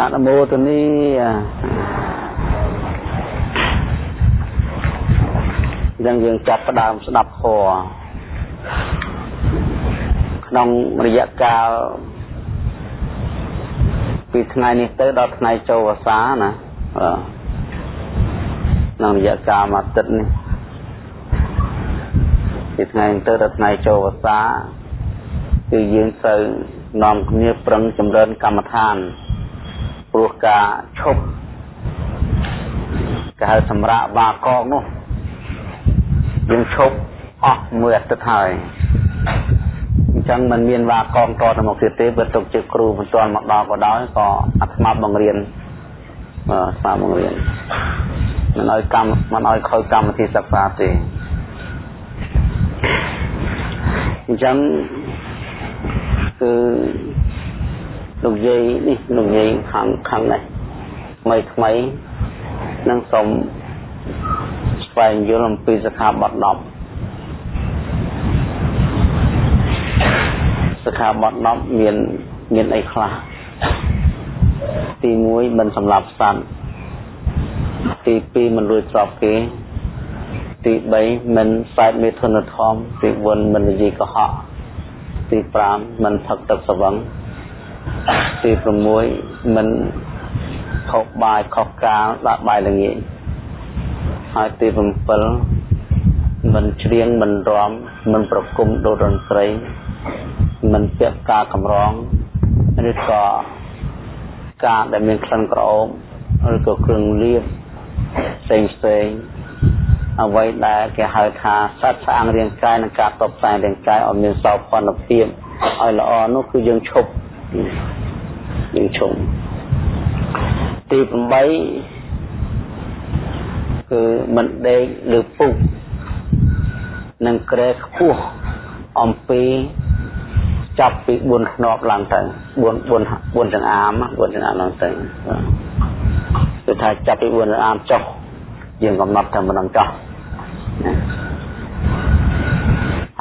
អនុមោទនីយ៉ាងយើងចាប់ផ្ដើមស្ដាប់ធម៌ក្នុងរយៈកាលពីថ្ងៃនេះទៅដល់ថ្ងៃចូលវស្សាណាក្នុងរយៈកាលមួយអាទិត្យនេះពីថ្ងៃទៅដល់ថ្ងៃចូលវស្សាគឺយើងត្រូវនាំគ្នាប្រឹងចម្រើនកម្មដ្ឋាន ព្រោះការឈប់គេហៅសម្រាប់បាកកនោះយើងឈប់អស់មួយអាទិត្យហើយអញ្ចឹងมันមានវាកងតទៅមកទៀតទេបើទុកជាគ្រូមិនទាន់មកដល់ក៏ដោយក៏អាត្មាបង្រៀនបាទស្មាបង្រៀនមិនឲ្យកម្មមិនឲ្យខូចកម្មវិធីសិក្សាទេអញ្ចឹងគឺ លោកយាយនេះលោកយាយខាងខាងនេះថ្មីថ្មីនឹងសូមស្វែងយល់អំពីសិក្ខាបទ10សិក្ខាបទ10មានមានអីខ្លះទី1មិនសម្លាប់សត្វទី2មិនលួចទ្រព្យគេទី3មិនសែកមេធនធម្មទី4មិននិយាយកុហកទី5មិនផឹកទឹកស្វឹង ទី6មិនខុសបាយខុសកាលដាក់បាយល្ងាចហើយទី7មិនច្រៀងមិនរាំមិនប្រគំដូតតន្ត្រី មិនពាក់ការកម្រងឬក៏ការដែលមានក្លិនក្រអូបឬក៏គ្រឿងលាបផ្សេងផ្សេងអ្វីដែលគេហៅថាសត្វស្អាងរាងកាយនិងការតបតែងរាងកាយឲ្យមានសោភ័ណភាពឲ្យល្អនោះគឺយើងឈប់ យើងឈប់ទី8គឺមិនដេកឬពុកនឹងក្រែខ្ពស់អំពីចាប់ពី4ធ្នប់ឡើងទៅ4 4 4ចង្អាម4ចង្អាមឡើងទៅគឺថាចាប់ពី4ចង្អាមចុះយើងកំណត់តែមិនដឹងចោះ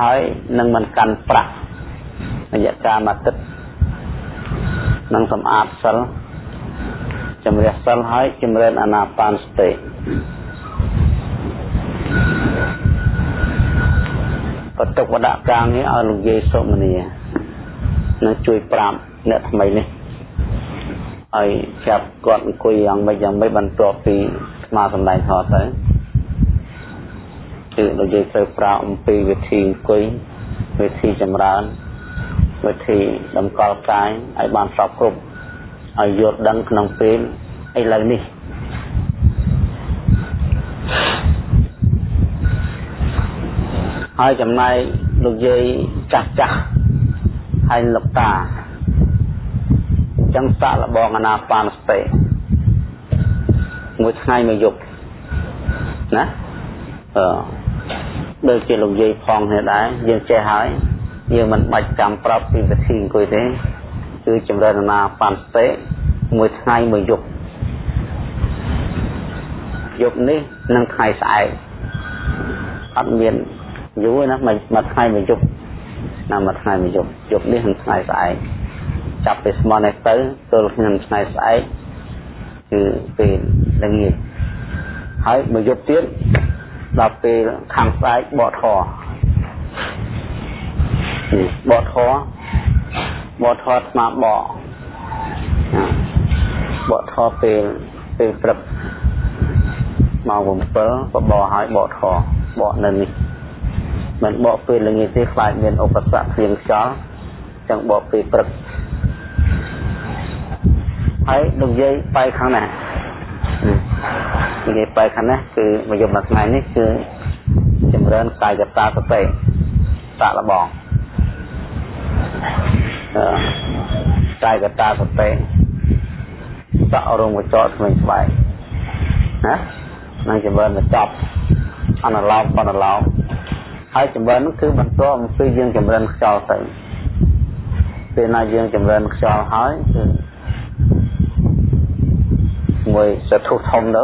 ហើយនឹងមិនកាន់ប្រាក់រយៈកាលមួយទឹក នឹងសម្អាតសិលជំរះសិលហើយជំរឿនអាណាបានសតិបតុកវដកាងនេះឲ្យលោកយាយសុមនីនឹងជួយប្រាប់អ្នកថ្មីនេះឲ្យចាប់គាត់អង្គុយយ៉ាងម៉េចយ៉ាងម៉េចបន្ទាប់ពីស្មាសម្ដែងធម៌ទៅគឺលោកយាយត្រូវប្រាប់អំពីវិធីអង្គុយវិធីចម្រើន វិធីតម្កល់កាយឲ្យបានសពគ្រប់ឲ្យយល់ដឹងក្នុងពេលឥឡូវនេះហើយចំណែកលោកយាយចាស់ចាស់ហើយលោកតាអញ្ចឹងសាកលបងអាណាបានស្ទេមួយថ្ងៃមួយយប់ណាអឺដូចជាលោកយាយផងនេះដែរយើងចេះហើយ យើងមិនបាច់ចាំប្រាប់ពីវិធីអង្គុយទេគឺចម្រើនអាណាបានស្ទេមួយថ្ងៃមួយយប់យប់នេះនិងថ្ងៃស្អែកអត់មានយូរណាមួយថ្ងៃមួយយប់ណាមួយថ្ងៃមួយយប់យប់នេះនិងថ្ងៃស្អែកចាប់ពីស្មោះនេះទៅទល់ក្នុងថ្ងៃស្អែកគឺពេលល្ងាចហើយមួយយប់ទៀតដល់ពេលខាងស្អែកបកធរ បកធរបកធរស្មាបកបកធរពេលពេលព្រឹកម៉ោង7បបរឲ្យបកធរបកនៅនេះមិនបកពេលល្ងាចទេខ្លាចមានឧបសគ្គភ្លៀងខ្យល់ចឹងបកពេលព្រឹកហើយលោកយាយបែកខាងណានិយាយបែកខាងណាគឺមកយកមួយថ្ងៃនេះគឺចម្រើនកាយកតាសតិសាក់លបង កាយកតាសតិសក់រងកញ្ចក់ស្វែងស្បែកណានឹងចម្រើនមកចប់អនុឡោមបនឡោមហើយចម្រើននោះគឺបន្តអំពីយើងចម្រើនខ្យល់ទៅពេលណាយើងចម្រើនខ្យល់ហើយគឺមួយសធុធំទៅ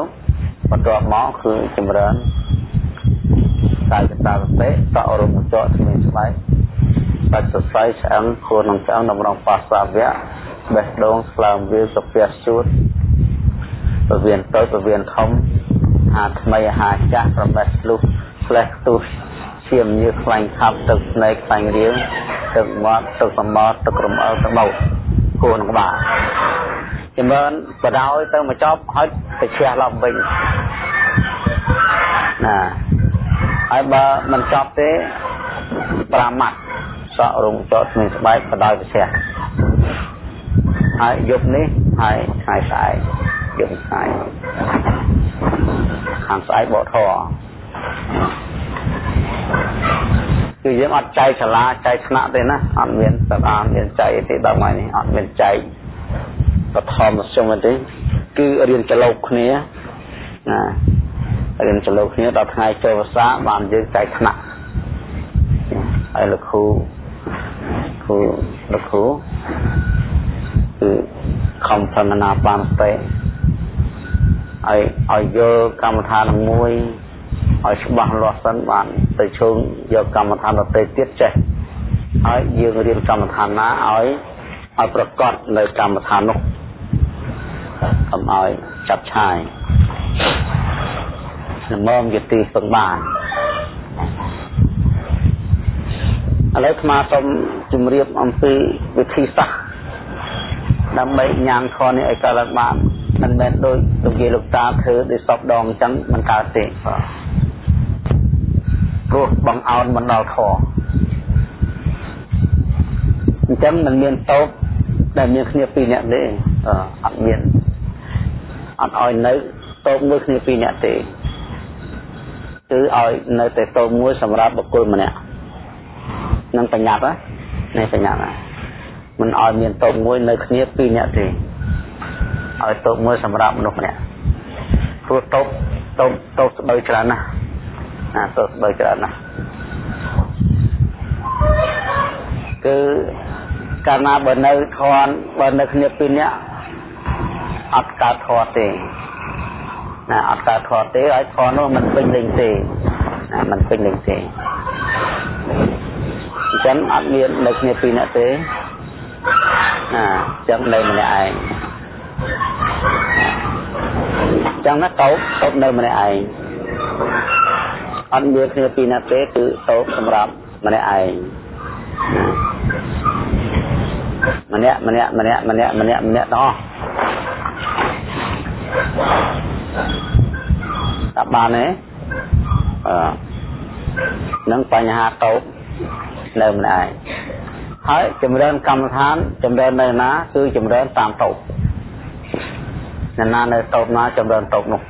បន្ទាប់មកគឺចម្រើនកាយកតាសតិសក់រំចកស្មានស្បែក បាច់សរសៃឆ្អឹងខ្លួននឹងឆ្អឹងតម្រង់ប៉ាសាវៈបេះដូងស្លើមវាសុភ័សជួតពវៀនតូចពវៀនធំហាថ្មីហាចាស់ប្រមេះលុះផ្លេះខ្ទុះឈាមញើសខ្លាញ់ខាប់ទឹកស្នេកខ្លាញ់រៀងទឹកមាត់ទឹកសមត់ទឹករំអិលទៅបោកគួរនឹងក្បាលចម្រើនបដោយទៅមកចប់ហើយទៅឈះឡប់វិញណាហើយបើមិនចប់ទេ5ម៉ាត់ សក់រងចតស្មានស្បែកបដោយប្រសិទ្ធហើយយប់នេះហើយថ្ងៃស្អែកយប់ស្អែកខាងស្អែកបកធរគឺយើងអត់ចែកសាលាចែកថ្នាក់ទេណាអត់មានសាលាមានចែកទេដល់ថ្ងៃនេះអត់មានចែកបឋមមធ្យមទេគឺរៀនចលោកគ្នាណារៀនចលោកគ្នាដល់ថ្ងៃចូលភាសាបានយើងចែកថ្នាក់ហើយលោកគ្រូ គ្រូលោកគ្រូគឺខំប្រមណាបានស្ទេឲ្យឲ្យយល់កម្មដ្ឋានមួយឲ្យច្បាស់លាស់សិនបានទៅជើងយកកម្មដ្ឋានដទៃទៀតចេះហើយយើងរៀនកម្មដ្ឋានណាឲ្យឲ្យប្រកបនៅកម្មដ្ឋាននោះកុំឲ្យចាប់ឆាយល្មមយទីពឹងបាន ឥឡូវស្មាសូមជម្រាបអំពីវិធីសាស្ត្រដើម្បីញ៉ាំខនេះឲ្យកើតឡើងបានមិនមែនដូចលោកយាយលោកតាធ្វើដូចសពដងអញ្ចឹងមិនកើតទេព្រោះបងអោនមិនដល់ខអញ្ចឹងមិនមានតោបដែលមានគ្នាពីរនាក់ទេអត់មានអត់ឲ្យនៅតោបមួយគ្នាពីរនាក់ទេគឺឲ្យនៅតែតោបមួយសម្រាប់បុគ្គលម្នាក់ នឹងបញ្ញត្តិណាបញ្ញត្តិណាមិនឲ្យមានតោបមួយនៅគ្នាពីរនាក់ទេឲ្យតោបមួយសម្រាប់មនុស្សម្នាក់ព្រោះតោបតោបតោបស្បូវច្រើនណាស់ណាតោបស្បូវច្រើនណាស់គឺកាលណាបើនៅធន់បើនៅគ្នាពីរនាក់អត់កើតធន់ទេណាអត់កើតធន់ទេឲ្យធន់នោះមិនពេញលេងទេណាមិនពេញលេងទេ អញ្ចឹងអត់មាននៅគ្នាពីរនាក់ទេណាអញ្ចឹងនៅម្នាក់ឯងអញ្ចឹងណាតោបតោបនៅម្នាក់ឯងអត់មានគ្នាពីរនាក់ទេគឺតោបសម្រាប់ម្នាក់ឯងម្នាក់ម្នាក់ម្នាក់ម្នាក់ម្នាក់ម្នាក់ទាំងអស់តាបានទេអឺនឹងបញ្ហាតោប នៅម្នាក់ឯងហើយចម្រើនកម្មដ្ឋានចម្រើននៅណា គឺចម្រើនតាមតោបណាណានៅតោបណាចម្រើនតោបនោះ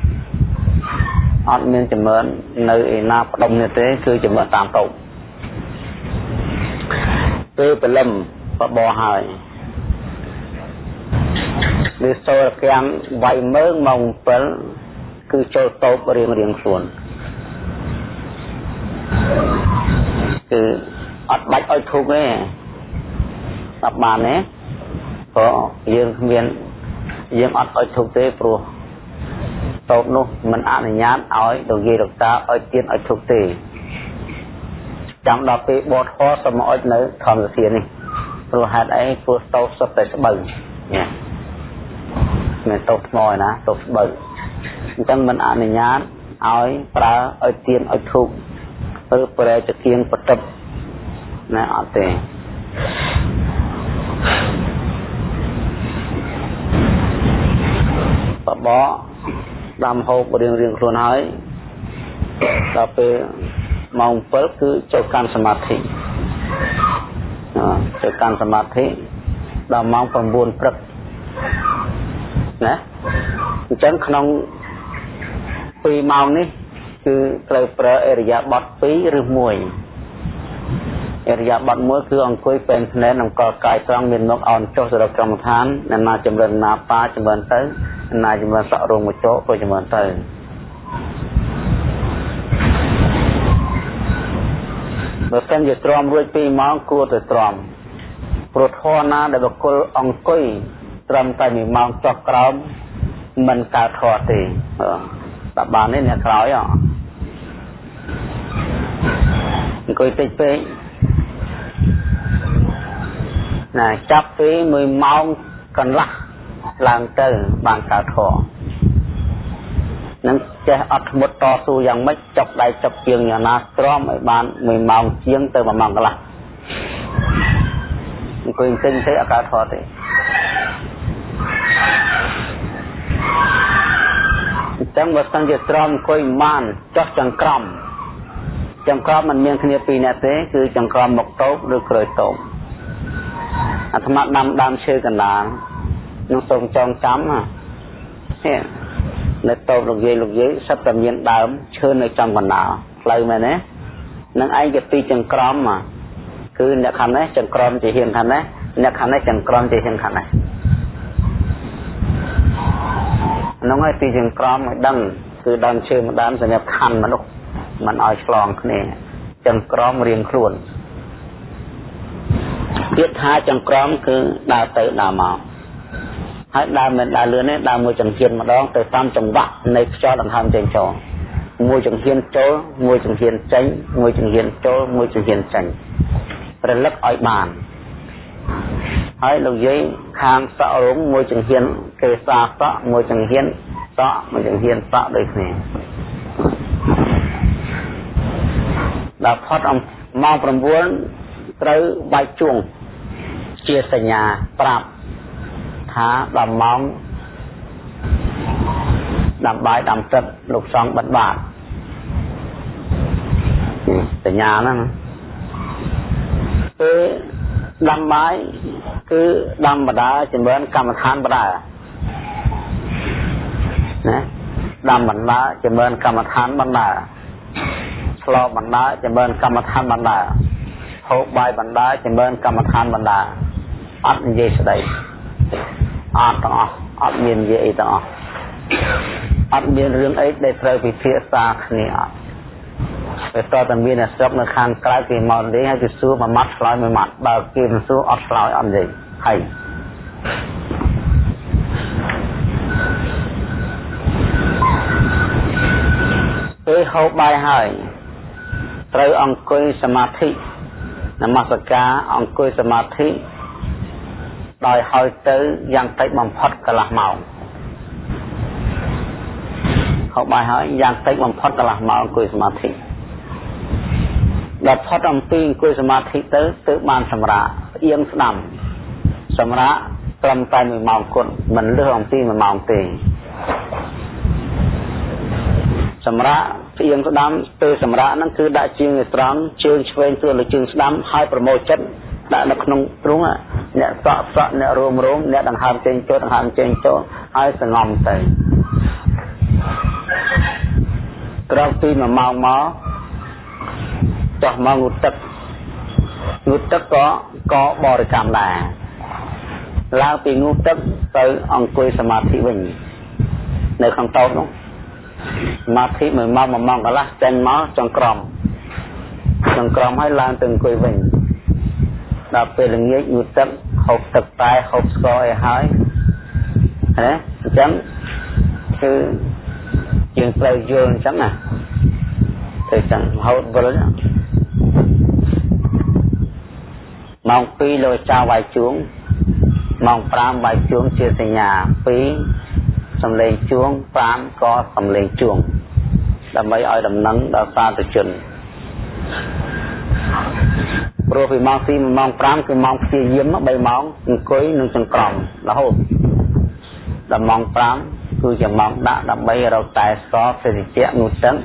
អត់មានចម្រើននៅឯណាផ្ដុំនេះទេ គឺចម្រើនតាមតោបពេលព្រលឹមបបោហើយវាសូរកាំវាយមើងម៉ោង7គឺចូលតោបរៀងរៀងខ្លួនគឺ អត់បាច់ឲ្យធុកទេស្ដាប់បានទេព្រោះយើងគ្មានយើងអត់ឲ្យធុកទេព្រោះតោបនោះមិនអនុញ្ញាតឲ្យលោកយាយលោកតាឲ្យទៀនឲ្យធុកទេចាំដល់ពេលបត់ខសូមឲ្យនៅធម្មសានេះព្រោះហេតុអីព្រោះតោបសុទ្ធតែស្បូវញ៉ាមិនតោបថ្មឯណាតោបស្បូវអញ្ចឹងមិនអនុញ្ញាតឲ្យប្រើឲ្យទៀនឲ្យធុកឬប្រែចទៀងបតិប ណាអត់ទេបបោដាំហូបរៀងរៀងខ្លួនហើយដល់ពេលម៉ោង7គឺចូលកាន់សមាធិចូលកាន់សមាធិដល់ម៉ោង9ព្រឹកណាអញ្ចឹងក្នុង2ម៉ោងនេះ គឺត្រូវប្រើអរិយាបថ2ឬ1 អរិយាប័ត្រមួយគឺអង្គុយពេញភ្នែកនិងកលកាយត្រង់មានមុខអោនចុះសរុបកម្មដ្ឋានអ្នកណាចម្រើនណាប៉ាចម្រើនទៅអ្នកណាចម្រើនសក់រោងមចោក៏ចម្រើនទៅបើសិនជាទ្រាំរួច2ម៉ោងគួរតែទ្រាំព្រោះធរណាដែលបុគ្គលអង្គុយត្រឹមតែ1ម៉ោងចុះក្រោមមិនកើតធរទេតែបាននេះអ្នកក្រោយអង្គុយតិចពេក ណាចាប់ពី1ម៉ោងកន្លះឡើងទៅបានកើតធម៌នឹងចេះអត់ធ្មត់តស៊ូយ៉ាងម៉េចចុកដៃចុកជើងយ៉ាងណាទ្រាំឲ្យបាន1ម៉ោងជាងទៅ1ម៉ោងកន្លះអង្គុយទិញទេអត់កើតធម៌ទេអញ្ចឹងបើសិនជាទ្រាំអង្គុយបានចុះចង្ក្រមចង្ក្រមមិនមានគ្នាពីរនាក់ទេគឺចង្ក្រមមុខតូបឬក្រោយតូប អាត្មាដាំដើមឈើកណ្ដាលនឹងសូមចងចាំណានៅតូបលោកយាយលោកយាយសិតតែមានដើមឈើនៅចំកណ្ដាលផ្លូវមែនទេនឹងឯងជាទីចង្ក្រមគឺអ្នកខាងនេះចង្ក្រមជាហ៊ានខាងនេះអ្នកខាងនេះចង្ក្រមជាហ៊ានខាងនេះនោះហើយទីចង្ក្រមឲ្យដឹងគឺដើមឈើមួយដើមសម្រាប់ខណ្ឌមនុស្សមិនឲ្យឆ្លងគ្នាចង្ក្រមរៀងខ្លួន ពាក្យថាចង្ក្រមគឺដើរទៅដើរមកហើយដើរមិនដើរលឿនទេដើរមួយចង្ហៀនម្ដងទៅតាមចង្វាក់នៃខ្យល់ដង្ហើមចេញចូលមួយចង្ហៀនចូលមួយចង្ហៀនចេញមួយចង្ហៀនចូលមួយចង្ហៀនចេញរលឹកឲ្យបានហើយលោកយាយខាងសក់រងមួយចង្ហៀនគេសាសក់មួយចង្ហៀនសក់មួយចង្ហៀនសក់ដូចគ្នាដល់ផុតម៉ោង9 ត្រូវបាច់ជួងជាសញ្ញាប្រាប់ថាដល់ម៉ោងដាំបាយដាំទឹកលោកសង្ឃបិទបាតសញ្ញាហ្នឹងពេលដាំបាយគឺដាំបដាចម្រើនកម្មដ្ឋានបដាណាដាំបណ្ដាចម្រើនកម្មដ្ឋានបណ្ដាឆ្លបណ្ដាចម្រើនកម្មដ្ឋានបណ្ដា ហូបបាយបណ្ដាចម្រើនកម្មដ្ឋានបណ្ដាអត់និយាយស្ដីអត់ទាំងអស់អត់មាននិយាយអីទាំងអស់អត់មានរឿងអីដែលត្រូវពិភាក្សាគ្នាអត់ពេលតតែមានស្រុកនៅខាងក្រៅគេមកនិយាយហើយគេសួរមួយម៉ាត់ឆ្លើយមួយម៉ាត់បើគេមិនសួរអត់ឆ្លើយអត់និយាយហើយពេលហូបបាយហើយត្រូវអង្គុយសមាធិ នមស្ការអង្គុយសមាធិដោយហើយទៅយ៉ាងតិចបំផុតកន្លះម៉ោងហូបបាយហើយយ៉ាងតិចបំផុតកន្លះម៉ោងអង្គុយសមាធិដល់ផុតអំពីអង្គុយសមាធិទៅទើបបានសម្រាកផ្អៀងស្ដាំសម្រាកត្រឹមតែ1ម៉ោងគត់មិនលើសអំពី1ម៉ោងទេ សម្រាប់ផ្អៀងស្ដាំទៅសម្រាប់ហ្នឹងគឺដាក់ជើងឲ្យត្រង់ជើងឆ្វេងទួលលើជើងស្ដាំហើយប្រមូលចិត្តដាក់នៅក្នុងទ្រូងអ្នកសក់សក់អ្នករួមរួមអ្នកដង្ហើមចេញចូលដង្ហើមចេញចូលហើយសងំទៅក្រោយពី1ម៉ោងមកចោះមកងូតទឹកងូតទឹកក៏ក៏បរិកម្មដែរឡើងពីងូតទឹកទៅអង្គុយសមាធិវិញនៅក្នុងតោនោះ សមាធិមួយម៉ោងមួយម៉ោងកន្លះចេញមកចង្ក្រមចង្ក្រមហើយឡើងទៅអង្គុយវិញដល់ពេលល្ងាចងូតទឹកហូបទឹកតែហូបស្ករអីហើយណាអញ្ចឹងគឺយើងត្រូវយល់អញ្ចឹងណាទៅអញ្ចឹងហូតវិលម៉ោង2លោកចៅវាយជួងម៉ោង5វាយជួងជាសញ្ញា2 សំឡេងជួង5ក៏សំឡេងជួងដើម្បីឲ្យដំណឹងដល់សាធុជនព្រោះពីម៉ោង2ម៉ោង5គឺម៉ោងព្យាយាម3ម៉ោងអង្គុយនឹងចង្ក្រមរហូតដល់ម៉ោង5គឺជាម៉ោងដាក់ដើម្បីរកតែស្ករសេតិជៈនោះចឹង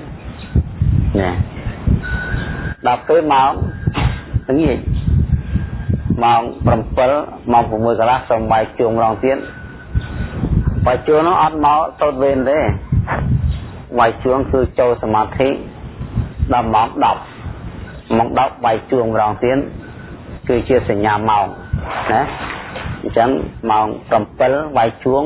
ណាដល់ពេលម៉ោងល្ងាចម៉ោង7ម៉ោង6កន្លះសូមបាយជួងរងទៀត បាយជួងនោះអត់មកទៅវេនទេបាយជួងគឺចូលសមាធិដល់ម៉ោង10ម៉ោង10បាយជួងម្ដងទៀតគឺជាសញ្ញាម៉ោងណាអញ្ចឹងម៉ោង7បាយជួង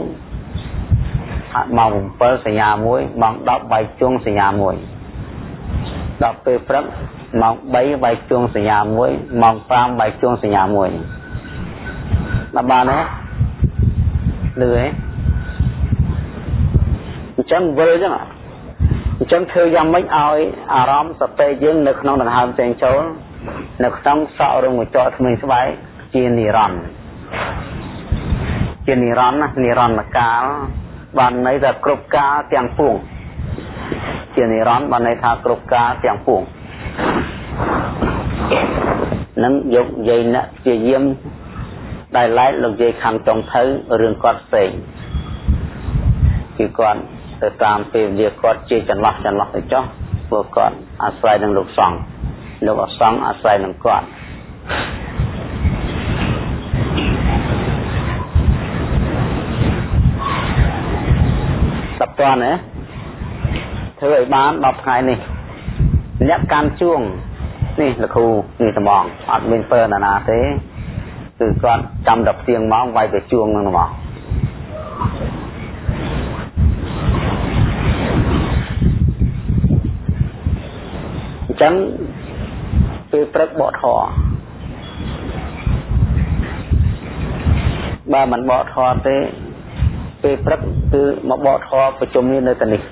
ម៉ោង7សញ្ញា1ម៉ោង10បាយជួងសញ្ញា1ដល់ពេលព្រឹកម៉ោង3បាយជួងសញ្ញា1ម៉ោង5បាយជួងសញ្ញា1ដល់បានទេលឺទេ អញ្ចឹងវិលអញ្ចឹងអញ្ចឹងធ្វើយ៉ាងម៉េចឲ្យអារម្មណ៍សតិយើងនៅក្នុងដង្ហើមចេញចូល នៅក្នុងសក់រងកញ្ចក់ថ្មីស្បែកជានិរន្តរ៍ជានិរន្តរ៍ណានិរន្តរកាលបានន័យថាគ្រប់កាលទាំងពួងជានិរន្តរ៍បានន័យថាគ្រប់កាលទាំងពួងនឹងយកយាយអ្នកជាយាមដែលឡែកលោកយាយខាងចុងទៅរឿងគាត់ផ្សេងគឺគាត់ ទៅតាមពេលវេលាគាត់ជាចន្លោះចន្លោះទៅចុះព្រោះគាត់អាស្រ័យនឹងលោកសង្ឃលោកអសង្ឃអាស្រ័យនឹងគាត់តើណាធ្វើឲ្យបាន10ថ្ងៃនេះអ្នកកាន់ជួងនេះលោកគ្រូនេះត្មងអត់មានពើណាណាទេគឺគាត់ចាំដល់ទៀងម៉ោងវាយទៅជួងនឹងហ្មង ចឹងពេលព្រឹកបកធរបើមិនបកធរទេពេលព្រឹកគឺមកបកធរប្រជុំនេះនៅទីនេះ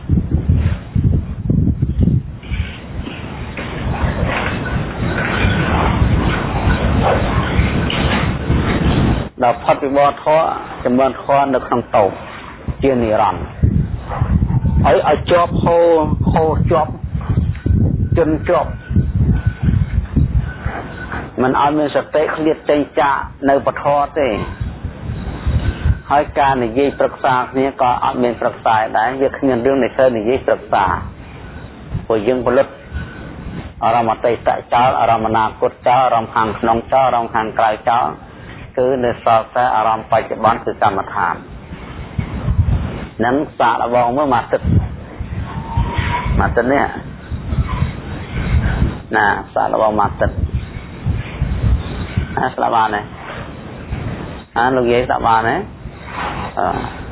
ដល់ផុតពីបរធរចម្រើនធរនៅក្នុងតោជានិរន្តរ៍ហើយឲ្យជាប់ហូរហូរជាប់ ជន់ជាប់มันឲ្យមានសតិឃ្លាតចេញចាកនៅពធទេហើយការនិយាយប្រឹក្សាគ្នាក៏អត់មានប្រឹក្សាដែរវាគ្មានរឿងនៃសើនិយាយប្រឹក្សាព្រោះយើងផលិតអារម្មណ៍អតីតចោលអារម្មណ៍អនាគតចោលអារម្មណ៍ខាងក្នុងចោលអារម្មណ៍ខាងក្រៅចោលគឺនៅសល់តែអារម្មណ៍បច្ចុប្បន្នគឺកម្មដ្ឋាននឹងសាកល្បងមើលមកទឹកមកទឹកនេះ ណាសាកល្បងមកទឹកអាស្លាប់បានទេអាលោកយាយស្លាប់បានទេអឺ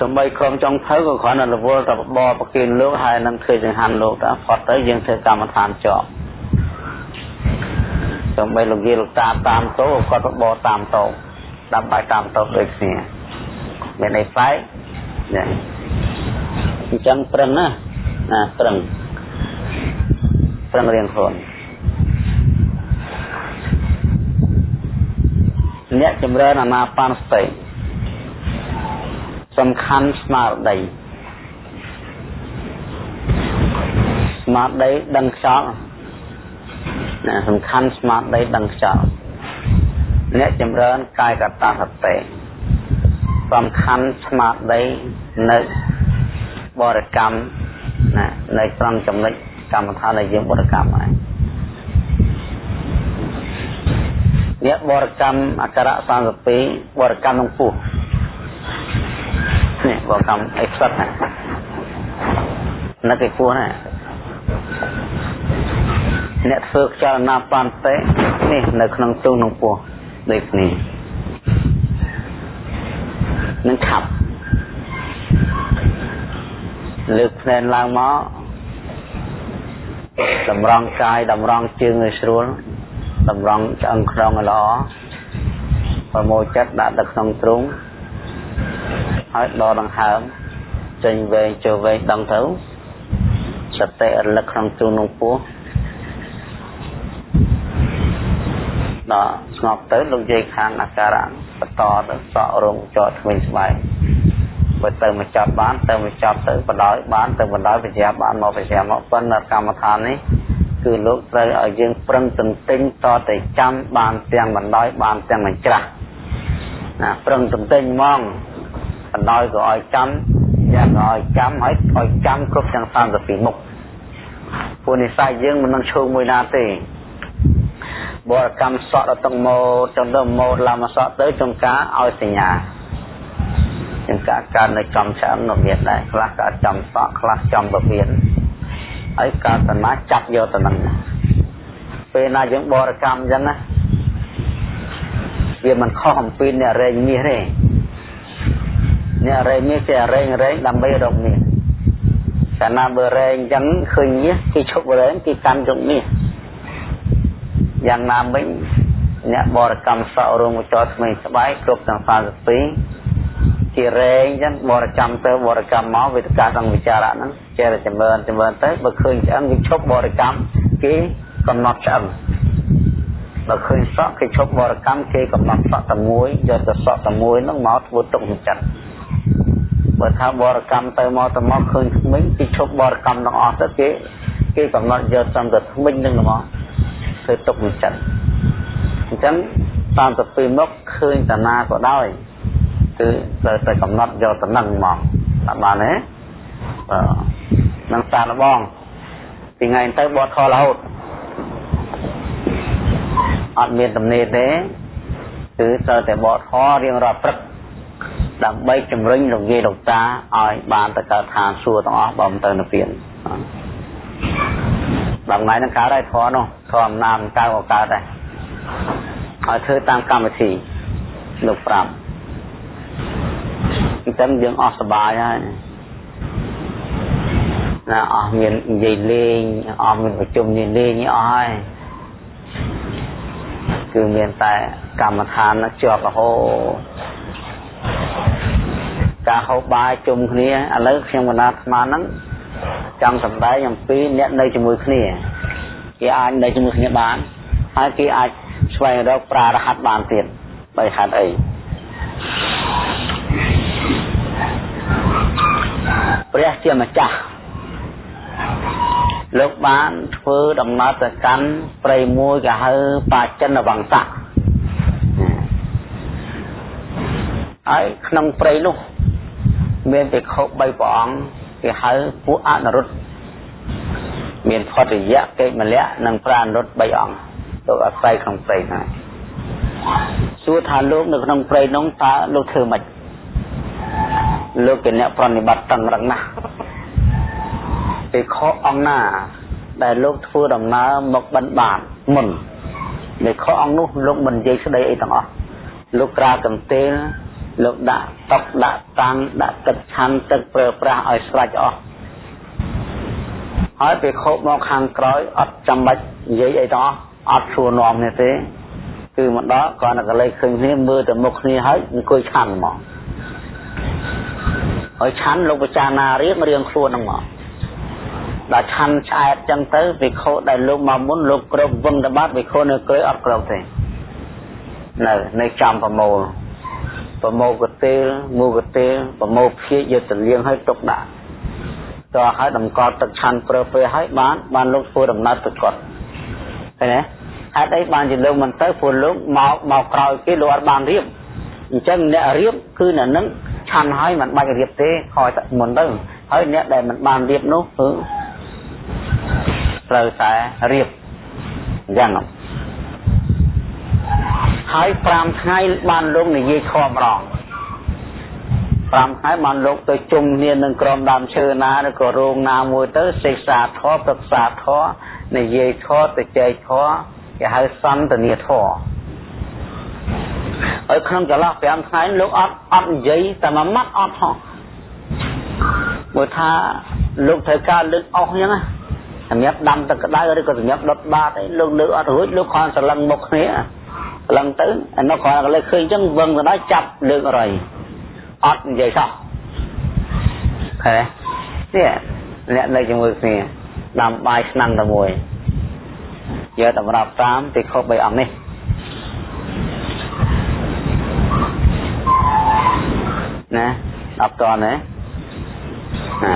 សំបីក្រុមចុងភៅក៏គ្រាន់តែរវល់តែបបប្រគិនលោកហើយនឹងធ្វើចង្ហាន់លោកទៅផុតទៅយើងធ្វើកម្មដ្ឋានជាប់សំបីលោកយាយលោកតាតាមតោគាត់បបតាមតោដាំបាយតាមតោដូចគ្នាមានអីផ្លែកចា អញ្ចឹងប្រឹងណាណាប្រឹងប្រឹងរៀនខ្លួនអ្នកចម្រើនអាណាបានសតិសំខាន់ស្មារតីស្មារតីដឹងខ្យល់ណាសំខាន់ស្មារតីដឹងខ្យល់អ្នកចម្រើនកាយកតាសតិសំខាន់ស្មារតីនៅ បរិកម្មណានៅត្រង់ចំណុចកម្មដ្ឋានដែលយើងបរិកម្មហើយអ្នកបរិកម្មអក្សរ32បរិកម្មក្នុងពោះនេះបរិកម្មអីផ្សិតណានឹកឯពោះណាអ្នកធ្វើខ្យល់ណាបានទេនេះនៅក្នុងទូក្នុងពោះដូចនេះនឹងខាប់ លើកភ្នែនឡើងមកតម្រង់កាយតម្រង់ជើងឲ្យស្រួលតម្រង់ឆ្អឹងខ្នងឲ្យល្អប្រមូលចិត្តដាក់ទៅក្នុងទ្រូងហើយដកដង្ហើមចេញវែងចូលវែងដឹងទៅសតិរលឹកក្នុងទ្រូងក្នុងពោះដល់ស្ងប់ទៅលោកយាយខាងអាការៈបន្តទៅសក់រងចោតថ្មីស្បែក បើទៅមកចាប់បានទៅមកចាប់ទៅបដោយបានទៅបដោយវិជ្ជាបានមកវិជ្ជាមកប៉ុន្តែកម្មដ្ឋាននេះគឺលោកត្រូវឲ្យយើងប្រឹងទន្ទិញតតែចាំបានទាំងបណ្ដោយបានទាំងមិនច្រាស់ណាប្រឹងទន្ទិញហ្មងបណ្ដោយក៏ឲ្យចាំយ៉ាងក៏ឲ្យចាំឲ្យឲ្យចាំគ្រប់ទាំង32មុខពួកនិស័យយើងមិននឹងឈោងមួយណាទេបរកម្មសក់ដល់តឹងម៉ូចង់ទៅម៉ូឡាមកសក់ទៅចង្ការឲ្យសញ្ញា ចង្ការកើតនៅចំឆ្អឹងនៅមានដែរខ្លះកើតចំសក់ខ្លះចំពពៀនហើយកើតតណាចាប់យកទៅនឹងពេលណាយើងបរកម្មអញ្ចឹងណាវាមិនខុសអំពីអ្នករែងមាសទេអ្នករែងមាសគេរែងរែងដើម្បីរកមាសកាលណាបើរែងអញ្ចឹងឃើញមាសគេឈប់រែងគេកាន់យកមាសយ៉ាងណាមិញអ្នកបរកម្មសក់រួមចោថ្មីស្បែកគ្រប់ទាំង32 ជារែងចឹងបរកម្មទៅបរកម្មមកវេទកាក្នុងវិចារៈហ្នឹងចេះតែចម្រើនចម្រើនទៅបើឃើញឆ្អឹងវាឈប់បរកម្មគេកំណត់ឆ្អឹងដល់ឃើញសក់គេឈប់បរិកម្មគេកំណត់សក់តែមួយយកទៅសក់តែមួយហ្នឹងមកធ្វើទុកក្នុងចិត្តបើថាបរិកម្មទៅមកទៅមកឃើញថ្មិញគេឈប់បរិកម្មទាំងអស់ទៅគេគេកំណត់យកសំទៅថ្មិញហ្នឹងមកធ្វើទុកក្នុងចិត្តអញ្ចឹងតាមទៅពេលមកឃើញតាណាក៏ដោយ គឺត្រូវតែកំណត់យកតំណឹងមកអត់បានទេបាទនឹងសាឡបងពីថ្ងៃទៅបត់ខររហូតអត់មានទំនេរទេគឺត្រូវតែបត់ខរៀងរាល់ព្រឹកដើម្បីជំរុញលោកយាយលោកតាឲ្យបានទៅកើតឋានសួគ៌ទាំងអស់បើមិនទៅនិព្វានដល់ថ្ងៃហ្នឹងកើតហើយធរនោះធរអំណាចកើតក៏កើតដែរឲ្យធ្វើតាមកម្មវិធីលោកប្រាប់ អញ្ចឹងយើងអស់សบายហើយណាអស់មាននិយាយលេងអស់មានប្រជុំនេះលេងអស់ហើយគឺមានតែកម្មដ្ឋានជាប់រហូតការហូបបាយជុំគ្នាឥឡូវខ្ញុំកណាត់ស្មានហ្នឹងចង់សម្ដែងអំពីអ្នកនៅជាមួយគ្នាគេអាចនៅជាមួយគ្នាបានហើយគេអាចស្វែងរកប្រារហ័តបានទៀតបើហេតុអី ព្រះជាម្ចាស់លោកបានធ្វើដំណើរទៅកាន់ព្រៃមួយគេហៅបាចិនវង្សៈហើយក្នុងព្រៃនោះមានភិក្ខុ3ព្រះអង្គគេហៅពួកអនុរុទ្ធមានផតយៈកេមលៈនិងប្រានុទ្ធ3អង្គលោកអាស្រ័យក្នុងព្រៃណាសួរថាលោកនៅក្នុងព្រៃនោះតើលោកធ្វើម៉េច លោកជាអ្នកប្រណិប័តតឹងរឹងណាស់ភិក្ខុអង្គណា ដែលលោកធ្វើដំណើរមកបិណ្ឌបាតមុនភិក្ខុអង្គនោះលោកមិននិយាយស្ដីអីទាំងអស់លោកក្រាកំទេលលោកដាក់តុកដាក់តាំងដាក់ទឹកឆាន់ទឹកប្រើប្រាស់ឲ្យស្រេចអស់ហើយភិក្ខុមកខាងក្រោយអត់ចាំបាច់និយាយអីទាំងអស់អត់ឈួរនាំនេះទេគឺមកដល់គ្រាន់តែកលេចឃើញគ្នាមើលទៅមុខគ្នាហើយអង្គុយឆាន់ហ្មង ហើយឆាន់លោកពិចារណារៀងរៀងខ្លួនហ្នឹងមកដល់ឆាន់ឆ្អែតចឹងទៅវិខោដែលលោកមកមុនលោកគ្រប់វឹងតបាត់វិខោនៅក្រោយអត់គ្រប់ទេនៅនៅចំប្រមូលប្រមូលកទេលមូកទេលប្រមូលភៀកយកទៅលៀងឲ្យទុកដាក់តោះឲ្យតម្កល់ទឹកឆាន់ប្រើពេលឲ្យបាន បានលោកធ្វើដំណើរទៅគាត់ឃើញទេហេតុអីបានជាលោកមិនទៅព្រោះលោកមកមកក្រោយគេលោកអត់បានរៀបអញ្ចឹងអ្នករៀបគឺអ្នកនឹង ឆាន់ហើយមិនបាច់រៀបទេខយមុនទៅហើយអ្នកដែលមិនបានរៀបនោះគឺត្រូវតែរៀបអញ្ចឹងហើយ5ថ្ងៃបានលោកនិយាយធម៌ម្ដង5ថ្ងៃបានលោកទៅជុំគ្នានឹងក្រុមដើមឈើណាឬក៏រោងណាមួយទៅសិក្សាធម៌ប្រឹក្សាធម៌និយាយធម៌ទៅចែកធម៌គេហៅសន្ទនាធម៌ ហើយក្នុងចន្លោះ5ថ្ងៃលោកអត់អត់និយាយតែមួយម៉ាត់អត់ហោះមើលថាលោកត្រូវការលើកអស់អញ្ចឹងណាសម្រាប់ដាំទឹកក្តៅឬក៏សម្រាប់ដុតបាតអីលោកលើកអត់រួចលោកគ្រាន់សឡឹងមុខគ្នាសឡឹងទៅអានោះគ្រាន់តែលើកឃើញអញ្ចឹងវឹងទៅដល់ចាប់លើករៃអត់និយាយសោះឃើញទេអ្នកនៅជាមួយគ្នាដាំបាយឆ្នាំតែមួយយកតម្រាប់តាមទីខុស3អង្គនេះ ណាដល់តណាណា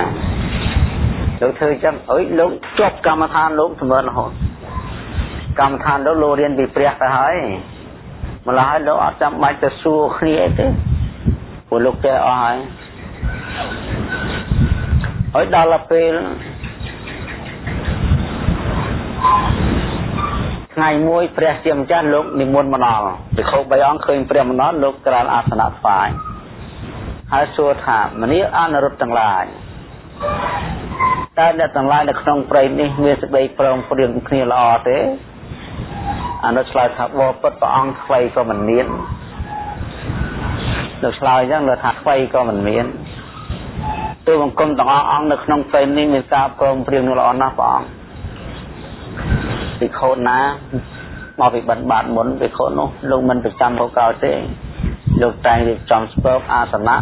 លោកធ្វើអញ្ចឹងអុយលោកជាប់កម្មដ្ឋានលោកសម្រាប់រហូតកម្មដ្ឋានលោកលោករៀនពីព្រះទៅហើយម្ល៉េះហើយលោកអត់ចាំបាច់ទៅសួរគ្នាអីទេព្រោះលោកចេះអស់ហើយហើយដល់ពេលថ្ងៃមួយព្រះជាម្ចាស់លោកនិមន្តមកដល់ភិក្ខុ3អង្គឃើញព្រះមកដល់លោកក្រានអាសនៈថ្វាយ ហើយសួរថាមនីអនុរុទ្ធទាំងឡាយតើអ្នកទាំងឡាយនៅក្នុងព្រៃនេះមានសេចក្តីប្រឹងព្រៀងគ្នាល្អទេអនុឆ្លើយថាបបពុតព្រះអង្គថ្មីក៏មិនមាននៅឆ្លើយអញ្ចឹងលើថាថ្មីក៏មិនមានទូបង្គំទាំងអស់អង្គនៅក្នុងព្រៃនេះមានការប្រឹងព្រៀងល្អណាស់ព្រះអង្គពិខុណាមកពីបិណ្ឌបាតមុនពិខុនោះលោកមិនប្រចាំកកោទេ លោកតែងរៀបចំស្ពើអាសនៈ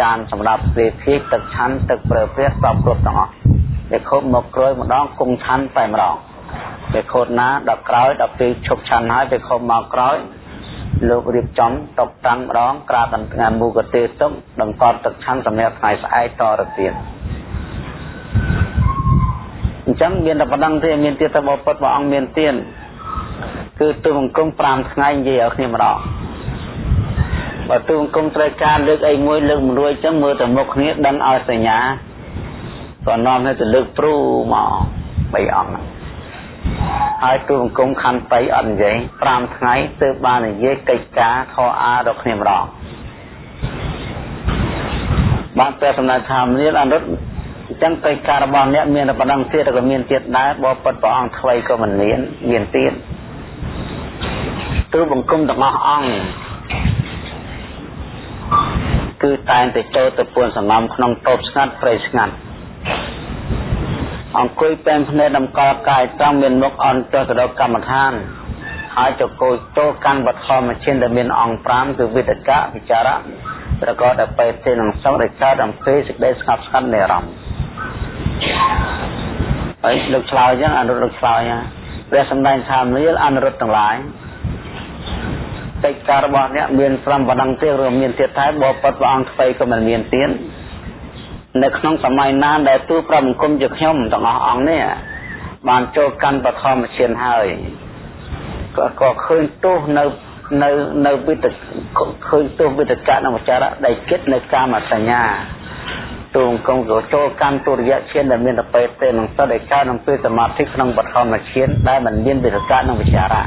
ចានសម្រាប់ព្រះភិកទឹកឆាន់ទឹកប្រើព្រះសពគ្រប់ទាំងអស់ដែលខុបមកក្រោយម្ដងគង់ឆាន់តែម្ដងពេលខូតណាដល់ក្រោយដល់ពេលឈប់ឆាន់ហើយពេលខំមកក្រោយលោករៀបចំតុបតាំងម្ដងក្រាបដល់ថ្ងៃមូកទេទុកដង្កត់ទឹកឆាន់សម្រាប់ថ្ងៃស្អែកតទៅទៀតអញ្ចឹងមានតែប៉ុណ្្នឹងទេមានទៀតតែបបពុតព្រះអង្គមានទៀតគឺទូបង្គំ5ថ្ងៃនិយាយឲ្យគ្នាម្ដង បើទូបង្គំត្រូវការលើកអីមួយលើកមិនរួចអញ្ចឹងមើលទៅមុខគ្នាដឹងឲ្យសញ្ញាក៏នាំឲ្យទៅលើកព្រូមក3អង្គហើយទូបង្គំខណ្ឌ3អត់និយាយ5ថ្ងៃទើបបាននិយាយកិច្ចការខអាដល់គ្នាម្ដងបានព្រះសម្ដេចថាមនាលអនុត្តអញ្ចឹងកិច្ចការរបស់អ្នកមានតែប៉ុណ្ណឹងទៀតក៏មានទៀតដែរបបិទ្ធព្រះអង្គថ្មីក៏មិនមានមានទៀតទូបង្គំទាំងអស់អង្គ គឺតែងតែចូលទៅពួនសងំក្នុងតូបស្ងាត់ព្រៃស្ងាត់អង្គុយពេនភ្នែកតម្កល់កាយត្រង់មានមុខអន់ចុះទៅដល់កម្មដ្ឋានហើយចកោយចូលកាន់បឋមឈិនដែលមានអង្គ5គឺវិតកៈវិចារៈប្រកបដោយបេតិនឹងសង្ឃដែលកើតអំពីសេចក្តីស្ងប់ស្ងាត់នៃអារម្មណ៍ហើយលោកឆ្លើយអញ្ចឹងអនុលោកឆ្លើយព្រះសម្ដែងថាមនាលអនុរុទ្ធទាំងឡាយ កិច្ចការរបស់អ្នកមាន5ប៉ុណ្ណឹងទេឬមានទៀតតែបបិទ្ធព្រះអង្គថ្មីក៏មិនមានទៀតនៅក្នុងសម័យណាដែលទូប្រមង្គមជាខ្ញុំទាំងអស់អង្គនេះបានចូលកាន់បឋមឈានហើយក៏ក៏ឃើញទោសនៅនៅនៅវិតឃើញទោសវិតកៈនិងវចារៈដែលគិតនៅកាមសញ្ញាទូអង្គមក៏ចូលកាន់ទុរិយឈានដែលមានតពេទេនឹងសិតឯកក្នុងពេលសមាធិក្នុងបឋមឈានដែលមិនមានវិតកៈនិងវចារៈ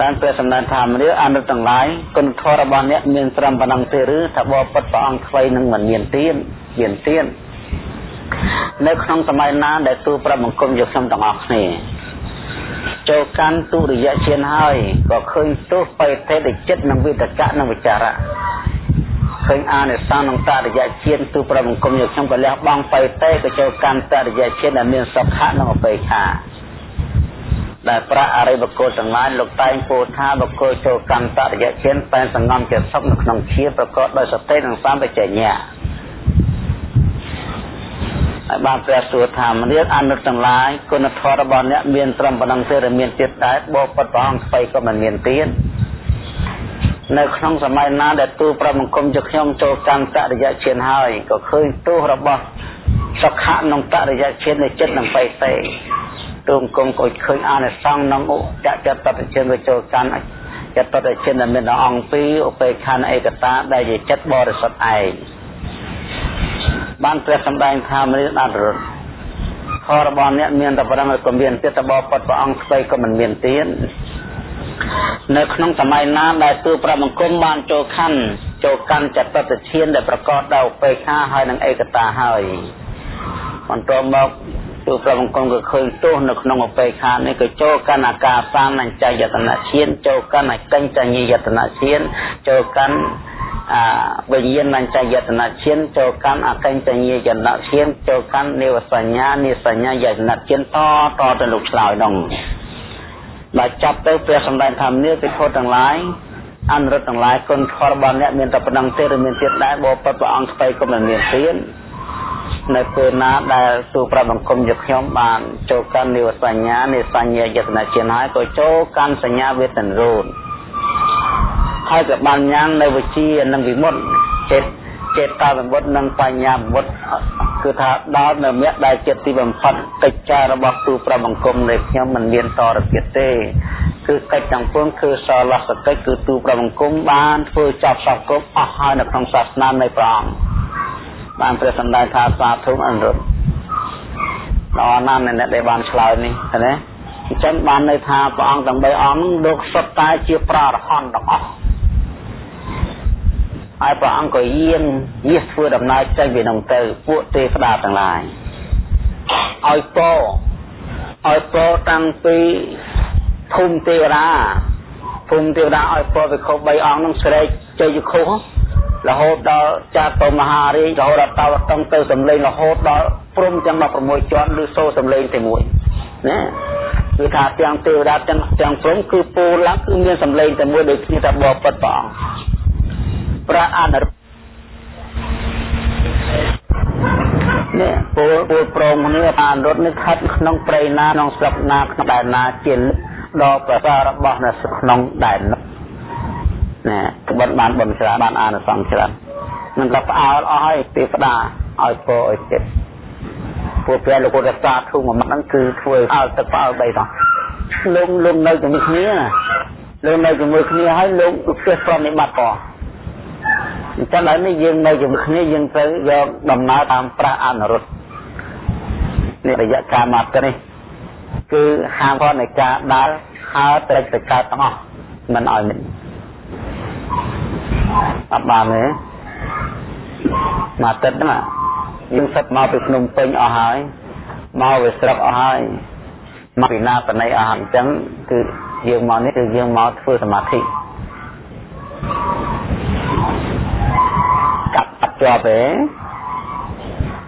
បានព្រះសម្ដែងថាមនុស្សអនុទាំងឡាយគុណធម៌របស់អ្នកមានត្រឹមប៉ុណ្ណឹងទេឬថាបបិទ្ធព្រះអង្គថ្មីនឹងមិនមានទៀនមានទៀននៅក្នុងសម័យណាដែលទូប្រាប់បង្គំយកខ្ញុំទាំងអស់គ្នាចូលកាន់ទុរិយជានហើយក៏ឃើញទោសបេទេតិចិត្តនិងវិតកៈនិងវិចារៈឃើញអានិសង្សក្នុងតរិយជាតិទូប្រាប់បង្គំយកខ្ញុំក៏លះបង់បេទេក៏ចូលកាន់តរិយជាតិដែលមានសុខៈនិងអបេខា ដែលប្រាក់អរិយបុគ្គលទាំងឡាយលោកតែងពោលថាបុគ្គលចូលកម្មតរិយឈានតែសង្ងំជាសុខនៅក្នុងជាប្រកបដោយសតិនិងសម្បជញ្ញៈហើយបានព្រះសួរថាមនាលអនុត្តទាំងឡាយគុណធម៌របស់អ្នកមានត្រឹមប៉ុណ្ណឹងទេឬមានទៀតដែរបបិទ្ធព្រះអង្គស្បៃក៏មិនមានទៀតនៅក្នុងសម័យណាដែលទូប្រមង្គមជាខ្ញុំចូលកម្មតរិយឈានហើយក៏ឃើញទោសរបស់សុខៈក្នុងតរិយឈាននៃចិត្តនិងបេទេ ទូមគង់ក៏ឃើញអានិសង្សក្នុងឧចចតតជនវិចូលកាន់ចតតជនដែលមានអង្គពីរឧបេខានឯកតាដែលជាចិត្តបរិសុទ្ធឯងបានព្រះសម្ដែងថាមរិយអន្តរខរបស់អ្នកមានតែប៉ុណ្ណឹងក៏មានទៀតតបពុតព្រះអង្គស្ដីក៏មិនមានទៀតនៅក្នុងសម័យណាដែលទូប្រមង្គមបានចូលខណ្ឌចូលកាន់ចតតឈានដែលប្រកបដោយឧបេខាហើយនិងឯកតាហើយបន្តមក ទូប្រមង្គមក៏ឃើញទោសនៅក្នុងអបេខានេះក៏ចូលកាន់អាការសានអញ្ចយតនឈានចូលកាន់អកញ្ចញ្ញយតនឈានចូលកាន់អាវិញ្ញាណអញ្ចយតនឈានចូលកាន់អកញ្ចញ្ញយតនឈានចូលកាន់និវសញ្ញានិសញ្ញាយតនឈានតតទៅលោកឆ្លើយនោះដល់ចាប់ទៅព្រះសម្ដែងធម្មនេះពិធទាំងឡាយអនុរដ្ឋទាំងឡាយគុណធម៌របស់អ្នកមានតែប៉ុណ្ណឹងទេឬមានទៀតដែរបបិទ្ធព្រះអង្គស្បៃក៏មិនមានទៀត នៅពេលណាដែលទូប្របង្គំយកខ្ញុំបានចូលកាន់និវសញ្ញានិសញ្ញាយតនជាហើយក៏ចូលកាន់សញ្ញាវេទនរូនហើយក៏បានញ៉ាំងនៅវិជានិងវិមុតចិត្តចេតតាវិមុតនិងបញ្ញាវិមុតគឺថាដល់នៅមគ្គដែលចិត្តទីបំផុតកិច្ចការរបស់ទូប្របង្គំនៃខ្ញុំមិនមានតរទៀតទេគឺកិច្ចទាំងពួងគឺសលសកិច្ចគឺទូប្របង្គំបានធ្វើចាប់សពគ្រប់អស់ហើយនៅក្នុងសាសនានៃព្រះអង្គ បានព្រះសម្ដែងថាសាធុអនុត្តដល់ណាស់អ្នកដែលបានឆ្លើយនេះណាអញ្ចឹងបានន័យថាព្រះអង្គទាំង3អង្គលោកសុទ្ធតែជាប្រារហន្តទាំងអស់ហើយព្រះអង្គក៏យាងយាសធ្វើដំណើរចេញពីក្នុងទៅពួកទេវតាទាំងឡាយឲ្យពរឲ្យពរតាំងពីភូមិទេវតាភូមិទេវតាឲ្យពរវិខុ3អង្គនឹងស្រែកជ័យយុខុ រហូតដល់ចាតមហារាជរហូតដល់តវតឹងទៅសំឡេងរហូតដល់ព្រំទាំង16ជាន់ឬសូរសំឡេងតែមួយណាគឺថាទាំងទេវតាទាំងទាំងព្រំគឺពូឡើងគឺមានសំឡេងតែមួយដូចគ្នាតែបបិទ្ធព្រះអង្គព្រះអនុនេះពពលពលប្រងគ្នាបានរត់នេះខិតក្នុងព្រៃណាក្នុងស្រុកណាក្នុងដែនណាជាដល់ប្រសាររបស់នៅក្នុងដែននោះ ណាក្បិនបានបនច្រើនបានអានិសង្សច្រើននឹងក៏ផ្អើលអស់ហើយទេវតាឲ្យពរឲ្យចិត្តពួកព្រះលោករសាធុមួយម៉ាត់ហ្នឹងគឺធ្វើឲ្យទឹកផ្អើលបីដល់លោកលោកនៅជាមួយគ្នាលោកនៅជាមួយគ្នាហើយលោកចេះប្រតិបត្តិផងអញ្ចឹងឥឡូវនេះយើងនៅជាមួយគ្នាយើងត្រូវយកដំណើរតាមប្រាស់អនុរុទ្ធនេះរយៈកាលមកនេះគឺហាមផងនៃការដើរហើរត្រេកទៅកើតទាំងអស់មិនឲ្យមិន អត់បានទេមកទឹកហ្នឹងយើងសិតមកពីភ្នំពេញអស់ហើយមកវាស្រុកអស់ហើយមកពីណាបណៃអស់អញ្ចឹងគឺយើងមកនេះគឺយើងមកធ្វើសមាធិកាប់អត់ជាប់ទេ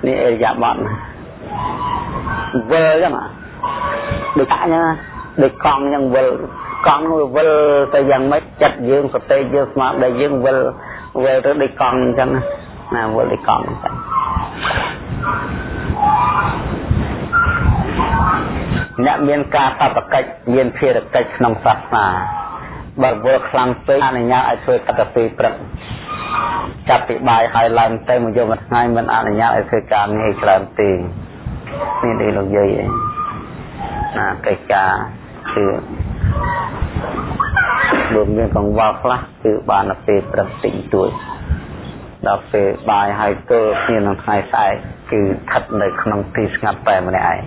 នេះអេយ៉ាបត់វិលអញ្ចឹងដូចអញ្ចឹងដូចកង់អញ្ចឹងវិល កង់នោះវិលទៅយ៉ាងម៉េចចិត្តយើងសតិយើងស្មារតីយើងវិលវិលទៅដូចកង់អញ្ចឹងណាវិលដូចកង់អញ្ចឹងអ្នកមានការបបកិច្ចមានភារកិច្ចក្នុងសាសនាបើវល់ខ្លាំងពេកអនុញ្ញាតឲ្យធ្វើកតពីព្រឹកចាប់ពីបាយហើយឡើងទៅមកយកមួយថ្ងៃមិនអនុញ្ញាតឲ្យធ្វើការងារច្រើនទេនេះដូចលោកយាយឯងណាកិច្ចការគឺ លោកមានកង្វល់ខ្លះគឺបានទៅពេលព្រឹកតិចតួចដល់ពេលបាយហើយទល់គ្នានឹងថ្ងៃស្អែកគឺស្ថិតនៅក្នុងទីស្ងាត់តែម្នាក់ឯង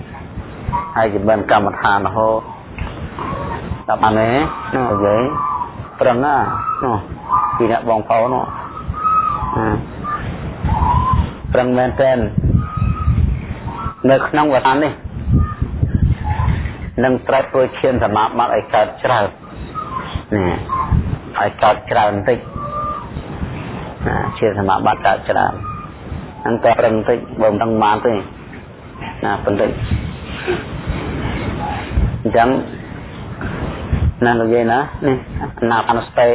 ហើយជាមិនកម្មដ្ឋានរហូតដល់បានទេនោះនិយាយប្រឹងណានោះពីអ្នកបងប្អូននោះប្រឹងមែនទែននៅក្នុងវត្តនេះ នឹងត្រូវធ្វើឈានសមាបត្តិឲ្យកើតច្រើនណាឲ្យកើតច្រើនបន្តិចណាឈានសមាបត្តិកើតច្រើនហ្នឹងក៏ប្រឹងបន្តិចបើមិនដឹងបានទេណាបន្តិចអញ្ចឹងណានិយាយណានេះណាអនុស្ទេ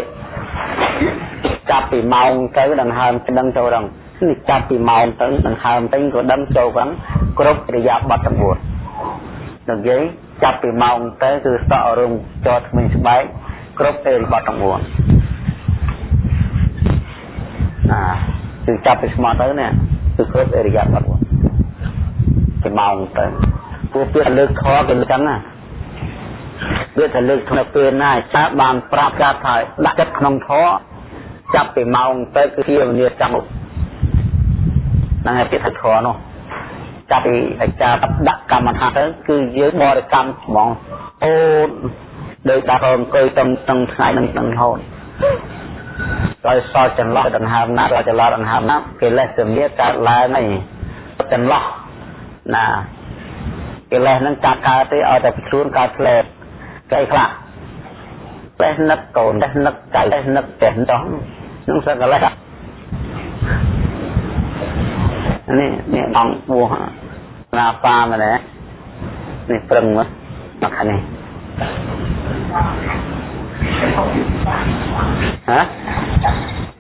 ចាប់ពីម៉ោងទៅដង្ហើមដឹងចូលដល់នេះចាប់ពីម៉ោងទៅដង្ហើមទៅក៏ដឹងចូលផងគ្រប់រយៈបទទាំង4និយាយ ចាប់ពីម៉ោងទៅគឺសក់រឹងចតថ្មីស្បែកគ្រប់អេរិបទទាំង4ណាគឺចាប់ពីស្មោះទៅនេះគឺគ្រប់អេរិយាបទ4ពីម៉ោងទៅពួកពាក្យលើកខគឺចឹងណាវាថាលើកក្នុងពេលណាចាបានប្រាប់ចាថាដាក់ចិត្តក្នុងធម៌ចាប់ពីម៉ោងទៅគឺជាវិញ្ញាចាំហ្នឹងហើយពាក្យថាធម៌នោះ ចាប់ពីអាចារ្យដាក់កម្មដ្ឋានទៅគឺយើងបរិកម្មហ្មងអូនដោយដាក់អង្គុយទាំងទាំងថ្ងៃនឹងទាំងរហូតដោយសល់ចន្លោះដង្ហើមណាដល់ចន្លោះដង្ហើមណាកិលេសជំនឿកើតឡើងហើយចន្លោះណាកិលេសហ្នឹងកាត់កើតទេឲ្យតែខ្លួនកើតផ្លែកែខ្លះផ្លែនឹកកូនផ្លែនឹកចៅផ្លែនឹកផ្ទះចោះនឹងសឹកកិលេស នេះនេះអង្គពោះណាប៉ាម្នាក់នេះប្រឹងមកមកខាងនេះហ៎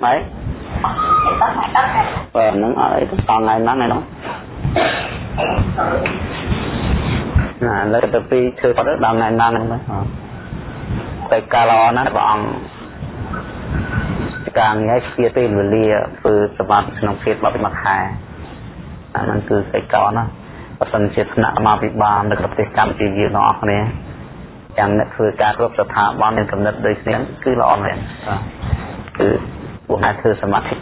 ម៉េចបើនឹងអត់អីតថ្ងៃហ្នឹងឯនោះណាលើទៅពីធ្វើទៅដល់ថ្ងៃហ្នឹងហ្នឹងតែកាលល្អណាស់ព្រះអង្គការងារជាពេលវេលាធ្វើសម្បត្តិក្នុងភាពបបិមកខែ អាហ្នឹងគឺសេចក្ដីណាបើសិនជាថ្នាក់មកពិបាលនៅប្រទេសកម្ពុជាយើងទាំងអស់គ្នាចាំអ្នកធ្វើការគ្រប់ស្ថាប័នមានកំណត់ដូចគ្នាគឺល្អមែនគឺពួកអ្នកធ្វើសមាធិ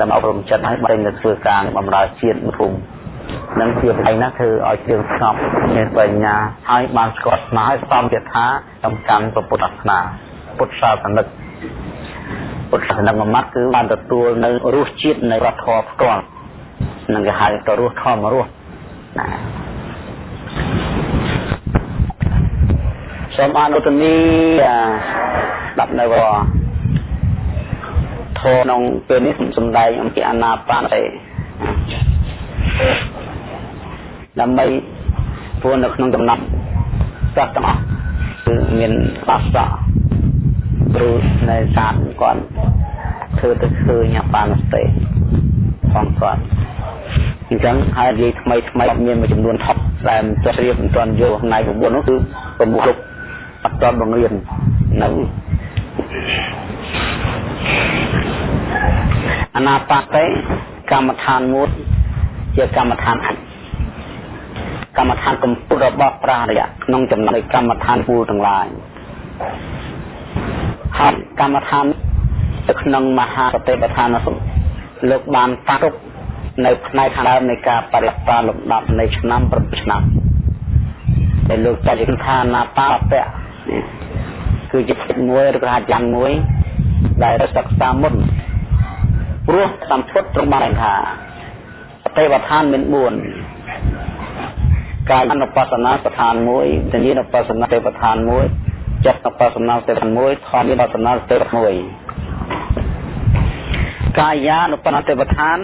ដើម្បីអប់រំចិត្តឲ្យបែរទៅធ្វើការបម្រើជាតិភូមិនឹងជាបញ្ញាណាធ្វើឲ្យជើងស្ងប់មានបញ្ញាហើយបានស្គាល់ស្មារតីសំយថាសំខាន់ពុទ្ធសាសនាពុទ្ធសាសនិកពុទ្ធសាសនិកមួយម៉ាត់គឺបានទទួលនៅរសជាតិនៃរដ្ឋធម៌ផ្ទាល់ នឹងគេហៅទៅរស់ធម្មរស់ណាសូមអនុទនីស្ដាប់នៅវធក្នុងពេលនេះសំដែងអំពីអាណាបានទេដើម្បីព្រោះនៅក្នុងដំណាប់ចាស់ទាំងអស់គឺមានបាសៈព្រោះនៅសាទគាត់ធ្វើទៅឃើញបានទេផងគាត់ អញ្ចឹងហើយនិយាយថ្មីថ្មីមានមួយចំនួនថប់ដែលមិនទាន់រៀបមិនទាន់យកផ្នែក9នោះគឺប្រមុខគ្រប់អត់ទាន់បង្រៀននៅអនាបតិកម្មដ្ឋានមួយជាកម្មដ្ឋានអត្តកម្មដ្ឋានកម្ពុជារបស់ប្រារយៈក្នុងចំណោមកម្មដ្ឋានពូលទាំងឡាយហើយកម្មដ្ឋាននៅក្នុងមហាសតិប្បដ្ឋានសុលោកបានតាទុក នៅផ្នែកខាងដើមនៃការបរិបាលំដាប់នៃឆ្នាំ7ឆ្នាំដែលលោកចាត់ជាថាណាបាបៈគឺជាផ្នែកមួយឬក៏អាចារ្យមួយ ដែលសិក្សាមុនព្រោះសម្ពុតត្រង់បានថាទេវឋានមាន4កាយអនុបស្សនាស្ថានមួយវិញ្ញាណឧបស្សនាទេវឋានមួយចិត្តឧបស្សនាទេវឋានមួយធម្មឧបស្សនាទេវឋានមួយកាយានុបស្សនាទេវឋាន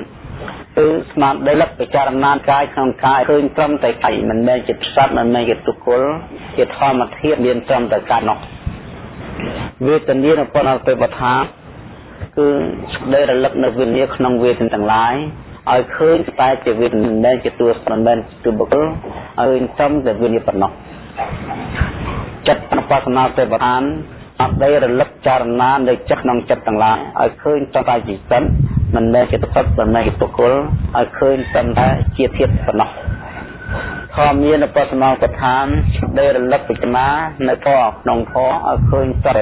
គឺស្មារតីលឹកពិចារណាកាយក្នុងកាយឃើញត្រឹមតែកាយមិនមែនជាផ្សត់មិនមែនជាទុគលជាធម្មធាតុមានត្រឹមតែកាយនោះវេទនានុបស្សនាទេវឋានគឺស្ដីរលឹកនៅវិញ្ញាក្នុងវេទនាទាំងឡាយឲ្យឃើញតែជាវិញ្ញាណមិនមែនជាតួមិនមែនជាបុគ្គលឲ្យចំតែវិញ្ញាណប៉ុណ្ណោះចិត្តអនុបស្សនាទេវតានអត់ដីរលឹកចរណានៃចិត្តក្នុងចិត្តទាំងឡាយឲ្យឃើញចំតែជីវិត មិនមែនជាទឹកមិនមែនជាបុគ្គលឲ្យឃើញចំតែជាធាតុប៉ុណ្ណោះធម៌មានឧបសនាប្រឋានដែលរលឹកពិចារណានៅធម៌ក្នុងធម៌ឲ្យឃើញតែ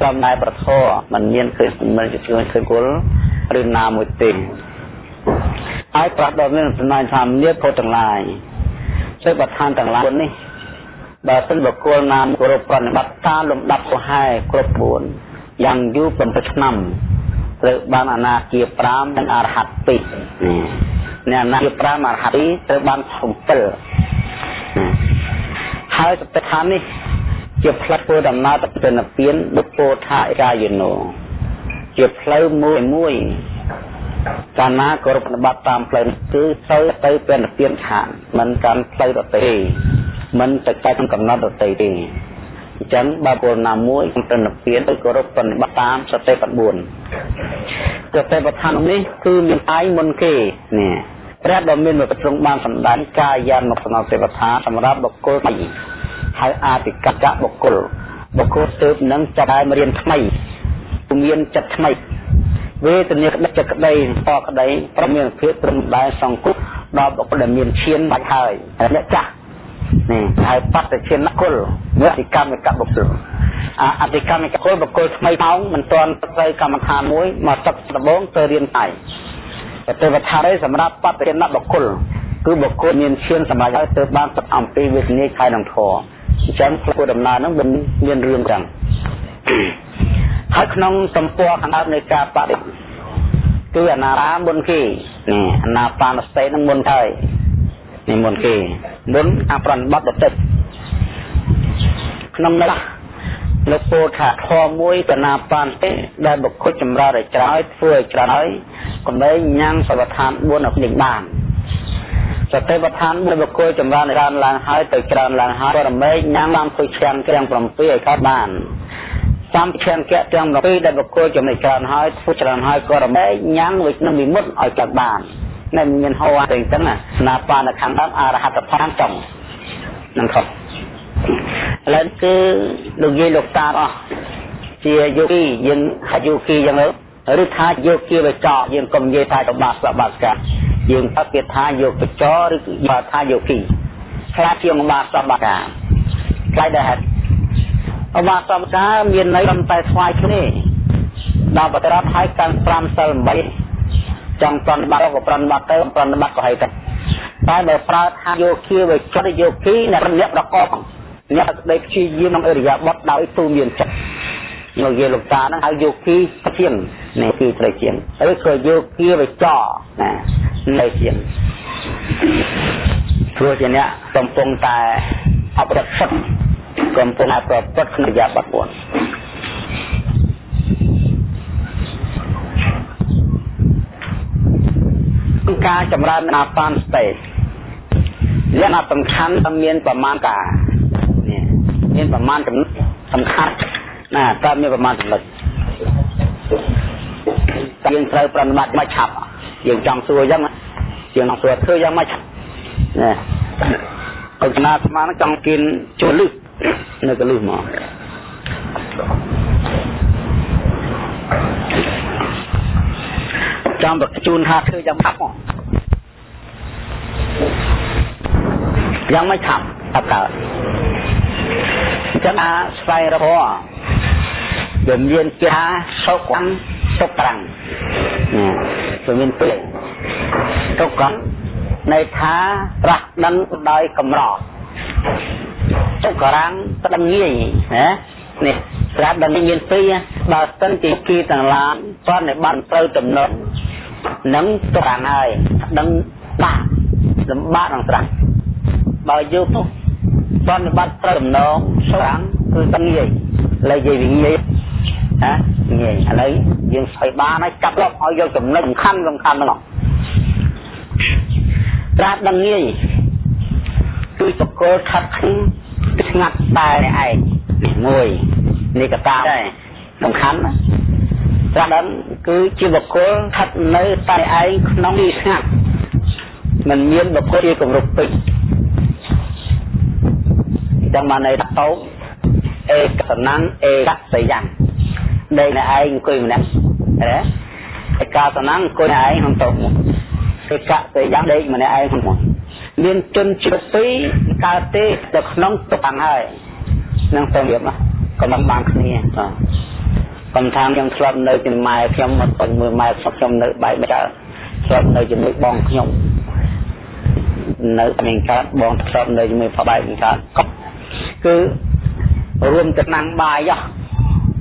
ត្រឹមតែប្រធរមិនមានឃើញមិនជាឃើញឃើញគុលឬណាមួយទេហើយប្រាស់ដល់មានសំណាញ់ថាមានពុទ្ធទាំងឡាយសេបឋានទាំងឡាយនេះបើសិនបុគ្គលណាមគោរពប្រណិបត្តិតាមលំដាប់កុហែគ្រប់4យ៉ាងយូរ7ឆ្នាំ ត្រូវបានអនាគា5និងអរហត្ត2អ្នកអនាគា5អរហត្ត2ត្រូវបាន7ហើយសតិខាននេះជាផ្លូវធ្វើដំណើរទៅទៅនិព្វានដូចពោថាឯកាយនោជាផ្លូវមួយមួយកាលណាគោរពបត្តិតាមផ្លូវគឺទៅទៅពេលនិព្វានខាងមិនកាន់ផ្លូវរទេមិនទៅតាមកំណត់រទេទេ ចឹងបើពលណាមួយក្នុងនិព្វានទៅគោរពបត្តិតាមសតិប្ប4សតិប្បដ្ឋាននេះគឺមានឯងមុនគេនេះព្រះដ៏មានមកប្រងបានសម្ដែងកាយានុសនតិប្បដ្ឋានសម្រាប់បុគ្គលថ្មីហើយអាតិកកៈបុគ្គលបុគ្គលទើបនឹងចាប់ឲ្យរៀនថ្មីមានចិត្តថ្មីវេទនាក្តីចិត្តក្តីតក្តីប្រមានភាពត្រឹមដែរសង្គមដល់បុគ្គលដែលមានឈានបាច់ហើយអ្នកចាស់ នេះហើយបត្តឈានគុលវតិកម្មកបុគ្គលអតិកម្មកគុលបុគ្គលថ្មីថោងមិនទាន់ទៅកម្មដ្ឋានមួយមកទឹកដំបងទៅរៀនតែទេវតានេះសម្រាប់បត្តឈានបុគ្គលគឺបុគ្គលមានឈានសម្រាប់ឲ្យទៅបានទឹកអំពីវេទនាខែនឹងធរអញ្ចឹងធ្វើដំណើរហ្នឹងមានមានរឿងចឹងហើយក្នុងសម្ព័ន្ធខាងដើមនៃការបដិគឺអនារាមុនគេនេះអនាបានសតិនឹងមុនហើយនេះមុនគេ មុនអប្រណបត្តិតិចក្នុងនោះលោកពោលថាធម៌មួយតណាបានទេដែលបុគ្គលចម្រើនឲ្យច្រើនធ្វើឲ្យច្រើនហើយកុំឲ្យញ៉ាំសវដ្ឋាន4ឲ្យនេះបានសតិប្បដ្ឋានមួយបុគ្គលចម្រើនច្រើនឡើងហើយទៅច្រើនឡើងហើយក៏រមែងញ៉ាំបានធ្វើឆ្កាំក្រាំង7ឲ្យកើតបានសម្ភារៈទាំង7ដែលបុគ្គលចំណេះច្រើនហើយធ្វើច្រើនហើយក៏រមែងញ៉ាំវិក្នុងវិមុតឲ្យកើតបាន នៅមានហោតែអញ្ចឹងណាណាបានខាងដើមអរហត្តផលចុងនឹងខុសឥឡូវគឺលោកយាយលោកតាអស់ជាយោគីយើងហាត់យោគីយ៉ាងទៅឬថាយោគីបច្ចៈយើងកុំនិយាយថាតបាសបាសកាយើងថាគេថាយោគបច្ចៈឬថាយោគីខ្លាចជាងបាសបាកាខ្លាចដែរហេតុឧបាសកាមានន័យត្រឹមតែស្វាយគ្នាដល់បត្រាប់ឲ្យកាន់5សិល8 ចង់ប្រន់បាត់ក៏ប្រន់បាត់ទៅប្រន់បាត់ក៏ហើយទៅតែបើប្រើថាយោគីវិចិត្រយោគីអ្នកអ្នកប្រកបអ្នកក្តីព្យាយាមក្នុងអរិយាបថដោយទូមានចិត្តលោកយាយលោកតាហ្នឹងហៅយោគីជាងនេះគឺត្រូវជាងឬក៏យោគីវិចរណានៅជាងព្រោះជាអ្នកកំពុងតែអបរិទ្ធសិទ្ធកំពុងតែប្រព្រឹត្តក្នុងយាបត់4 ការចម្រើនអាបានស្តេលក្ខណៈសំខាន់មានប្រមាណការនេះមានប្រមាណចំណុចសំខាន់ណាតើមានប្រមាណចំណុចយើងត្រូវប្រតិបត្តិមកឆាប់យើងចង់សួរអញ្ចឹងជាងស្រួតធ្វើយ៉ាងម៉េចណាអុកណាស្មានចង់กินចូលលឹះនៅកលឹះមក ចាំបកជូនថាធ្វើយ៉ាងម៉េចមកយ៉ាងម៉េចថាអត់កើតអញ្ចឹងអាស្វែងរកវាមានគេថាសុខំសុខប្រាំងវាមានពេលសុខំនៃថាប្រាស់ដឹងដោយកម្រសុខរាំងប្តឹងងាយណានេះស្រាប់ដល់មានពីរបើស្ទឹងជាគីទាំងឡានសន្និបាតត្រូវតំណត់ នឹងទុកខាងហើយដឹងបាក់លំបាកនឹងត្រាស់បើយកនោះសន្និបាតត្រូវតំណងសុខរាំងគឺដឹងងាយលើនិយាយវិញងាយណាងាយឥឡូវយើងស្អីបានហើយចាប់លប់ឲ្យយកចំណុចសំខាន់សំខាន់ហ្នឹងត្រាស់ដឹងងាយគឺបកគលខិតខំស្ងាត់តែឯងមួយនេះកតាដែរសំខាន់ណា ត្រាស់ដឹងគឺជាបកគលខិតនៅតែឯងក្នុងទីស្ងាត់មិនមានបកគលជាគម្រប់ពេញចាំបានន័យថាតោអេកសណੰអេកសយ៉ាងដេកនៅឯងអង្គុយម្នាក់ណាឯកាសណੰអង្គុយឯងក្នុងតោមកឯកសយ៉ាងដេកម្នាក់ឯងក្នុងមកមានជនជាតិពីរកើតទេនៅក្នុងទុកខាងហើយនឹងទៅរៀបក៏មិនបានគ្នាបាទ កំថាខ្ញុំធ្លាប់នៅជាមួយម៉ែខ្ញុំមកទៅមើលម៉ែខ្ញុំនៅបែកចាធ្លាប់នៅជាមួយបងខ្ញុំនៅមានកើតបងធ្លាប់នៅជាមួយប្បែកកើតគឺរួមចំណាំងបាយហ៎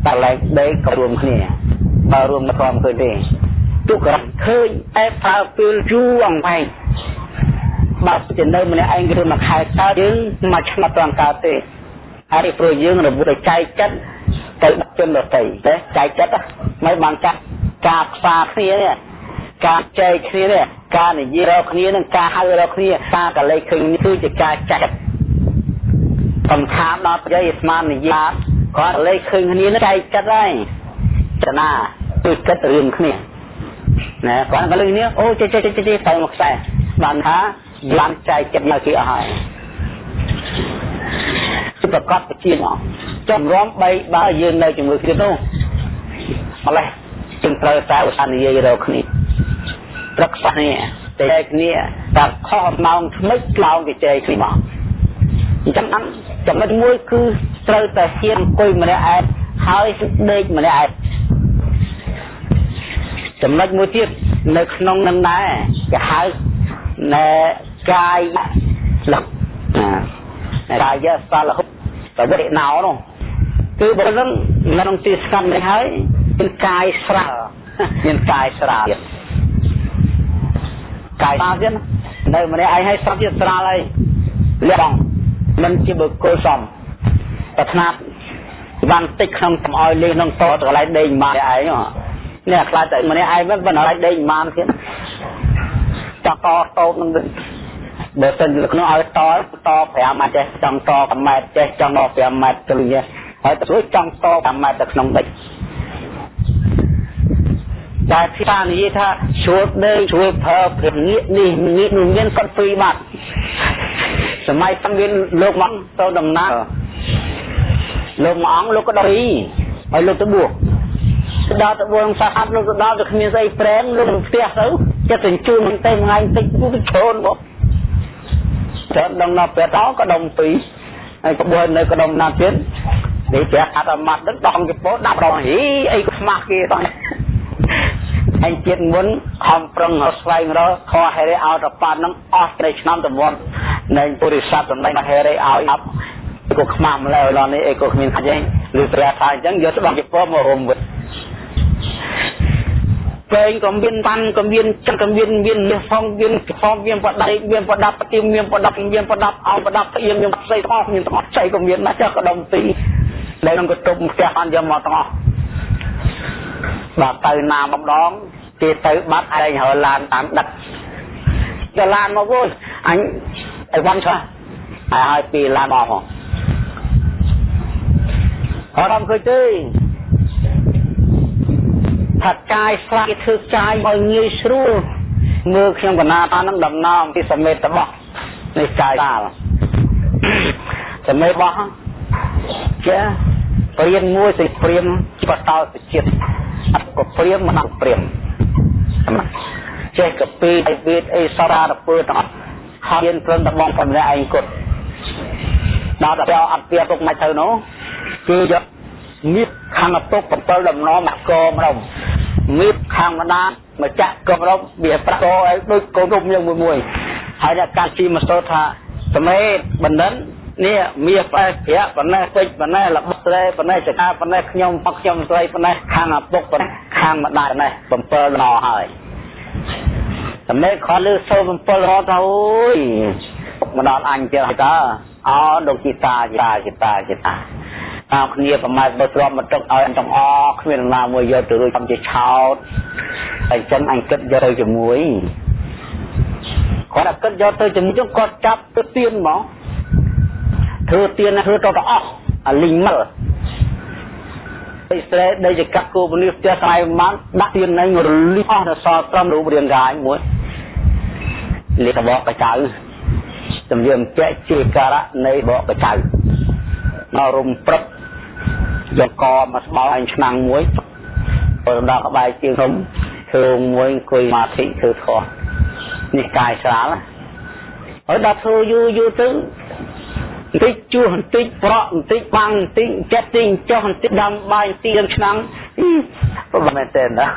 តែឡែកដេកក៏រួមគ្នាបើរួមមិនព្រមឃើញទេទុកក៏ឃើញតែប្រើពេលយូរអង្វែងបើជានៅម្នាក់ឯងគឺមួយខែកើតយើងមួយឆ្នាំត្រង់កើតទេហើយព្រោះយើងរបួសឲ្យចែកចិត្ត ទៅដាក់ជនដទៃទេចែកចិត្តមិនបានចាក់ការខ្វាគ្នានេះការចែកគ្នានេះការនិយាយរកគ្នានឹងការហៅរកគ្នាការកលេចឃើញនេះគឺជាការចាក់សំខាន់ដល់ប្រយោជន៍ស្មាននិយាយគាត់លេខឃើញគ្នាចែកចិត្តហើយចនាគឺគិតរឿងគ្នាណាគាត់ក៏លើគ្នាអូចេះចេះចេះចេះទៅមកខ្សែបានថាបានចែកចិត្តនៅគេអស់ហើយ គឺប្រកាសបជាមកចំរំបីបើយើងនៅជាមួយគ្នានោះម្លេះจึงត្រូវតែឧស្សាហ៍និយាយរកគ្នាប្រឹកគ្នាតែគ្នាតែខុសម៉ោងថ្មិចឆ្លងគេចែកគ្នាមកអញ្ចឹងអញ្ចឹងចំណុចមួយគឺត្រូវតែហ៊ានអង្គុយម្នាក់ឯងហើយដេកម្នាក់ឯងចំណុចមួយទៀតនៅក្នុងនឹងដែរគេហៅណែកាយលឹក កាយសលហុតវិណោនោះគឺបើនឹងក្នុងទីស្កាត់នេះហើយមានកាយស្រាលមានកាយស្រាលកាយស្រាលទៀតនៅម្នាក់ឯងឲ្យសពទៀតស្រាលហើយលះបងមិនជាបុគ្គលសមប្រាថ្នាបានតិចក្នុងកំអោយលេងក្នុងតតកន្លែងដេញម៉ាឯងនេះខ្លាចតែម្នាក់ឯងមិនបណ្ដោយដេញម៉ាទៀតចកតតូតនឹង បើសិនក្នុងឲ្យតត5អាចចេះចង់ត5ម៉ែត្រចេះចង់ដល់5ម៉ែត្រទៅនេះហើយទៅចង់ត5ម៉ែត្រទៅក្នុងដេចតែភាសានិយាយថាជួលដេកជួលប្រើភាពងាកនេះងាកនោះមានគាត់ពីរបាត់សម័យតាំងមានលោកមកទៅដំណើរលោកមួយអង្គលោកក៏ដល់ពីឲ្យលោកទៅបួសទៅដល់ទៅបួសសាហាត់លោកទៅដល់ទៅគ្មានស្អីប្រែងលោកទៅផ្ទះទៅចិត្តទៅជួនទៅថ្ងៃតិចទៅជ្រូនបង ច្រើនដល់ដល់ពេលតក៏ដុំពីរហើយក្បួននៅក៏ដុំណាទៀតនេះព្រះអត្តមត្តនឹងដងជពោដាក់ដងហីអីខ្មាស់គេបងហើយជាតិមុនខំប្រឹងស្វែងរកខហេរេឲ្យតប៉ាត់នឹងអស់ត្រីឆ្នាំទៅមុននៃពុរិស័ទសម្ដែងហេរេឲ្យអប់ក៏ខ្មាស់ម្ល៉េះដល់នេះអីក៏គ្មានខ្ចីឬព្រះថាអញ្ចឹងយកស្បង់ជប៉ុនមករុំវិញ ពេងក៏មានបានក៏មានចិត្តក៏មានមានមាសផងមានផងមានបដៃមានបដាប់ប្រទីមានបដាប់មានបដាប់អោបដាប់ស្អៀងមានផ្សេងទាំងអស់មានទាំងអស់ចៃក៏មានណាស់ចាស់ក៏ដុំទីដែលនឹងក៏ទុកផ្ទះបានយកមកទាំងអស់បាទទៅណាម្ដងគេទៅបាត់ឯងហើឡានតាមដឹកទៅឡានមកវិញអញអីវ៉ាន់ឆ្លាស់ហើយពីឡានមកផងអត់ឃើញទេ ថាកាយស្លាប់គេធ្វើកាយឲ្យងាយស្រួលមើលខ្ញុំកណាថានឹងដំណងពីសមេតរបស់នេះកាយតាលសមេតរបស់ជាព្រាមមួយសិព្រាមបតោសជាតិអត់ក៏ព្រាមមិនអត់ព្រាមចេះកពីអីវេទអីសរារពើទាំងអស់ហើយមានព្រមតែបងប្អូនឯងគត់ដល់តែអត់ពីទុកមិនទៅនោះគឺយក មៀតខាងតុក7ដំណមកកម្ដុំមៀតខាងម្ដាមកចាក់កម្ដុំវាប្រាក់កឲ្យដូចកូនរុំយ៉ាងមួយមួយហើយអ្នកកាជីមកសូត្រថាសមេតបណ្ឌិតនេះមាសផ្អែប្រាក់ប៉ុណ្ណេះពេជ្រប៉ុណ្ណេះរបស់ស្រីប៉ុណ្ណេះចកាប៉ុណ្ណេះខ្ញុំបកខ្ញុំស្រីប៉ុណ្ណេះខាងឪពុកប៉ុណ្ណេះខាងម្ដាយប៉ុណ្ណេះ7ដំណហើយសមេតខលលើសូ7រត់ទៅអូយមកដល់អញចឹងតើអោលោកជីតាជីតាជីតាជីតា តាមគ្នាប្រមាណបើទ្រាំមកទឹកឲ្យទាំងអគ្មានណាមួយយកទៅរួចតាមជាឆោតហើយចឹងអញគិតយកទៅជាមួយគាត់តែគិតយកទៅជាមួយចឹងគាត់ចាប់ទៅទៀនហ្មងធ្វើទៀនធ្វើទៅទៅអស់អាលីងមិលអ៊ីស្រាអែលដែលជាកាត់គោពនីផ្ទះស្អែកបានដាក់ទៀននឹងរលីអស់ដល់សល់ត្រឹមរូបរាងកាយមួយលេខបកកចៅជំរាបជាជាការៈនៃបកកចៅមករុំព្រឹក យកកមកស្បោអញឆ្នាំងមួយព្រមដល់ក្បែរជើងខ្ញុំធ្វើមួយអង្គុយមាធិធ្វើខុសនេះកាយស្រាលហើយដល់ធ្វើយូរយូរទៅបន្តិចជួសបន្តិចប្រក់បន្តិចបាំងបន្តិចចិត្តតិចចុះបន្តិចដាំបាយបន្តិចដល់ឆ្នាំងប្រហែលមែនទេណា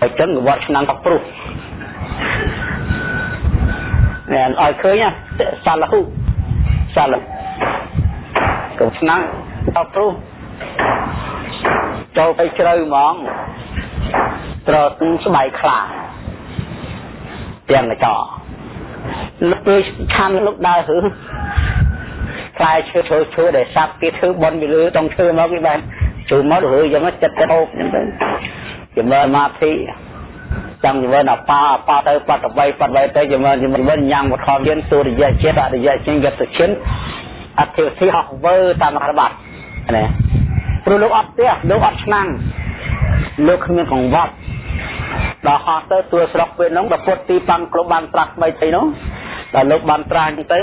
ហើយចឹងវត្តឆ្នាំងក៏ព្រុសណែឲ្យឃើញសាឡហ៊ូសាឡកុំឆ្នាំងដល់ព្រុស ចូលទៅជ្រៅហ្មងត្រទូស្បែកខ្លាទាំងកញ្ចក់លោកពេលឆាន់លោកដើរហឺខ្លាយឈើឈើឈើដែលសាប់គេធ្វើបន់ពីលើតង់ឈើមកគេបានជួយមកទៅយ៉ាងចិត្តចិត្តអូបអញ្ចឹងទៅជំនឿមាធិចង់ជំនឿអបាអបាទៅបតបីបតបីទៅជំនឿជំនឿញ៉ាំវធមមានទុរិយចិត្តអរិយចិត្តយត្តចិនអធិធិហោះវើតាមរបាត់ណា ព្រោះលោកអត់ផ្ទះលោកអត់ឆ្នាំងលោកគ្មានកង្វត់ដល់ហោះទៅទួលស្រុកពេលហ្នឹងដល់ពុតទីប៉ាំងក្លុបបានត្រាស់ថ្មីទៅនោះដល់លោកបានត្រាស់ហ្នឹងទៅ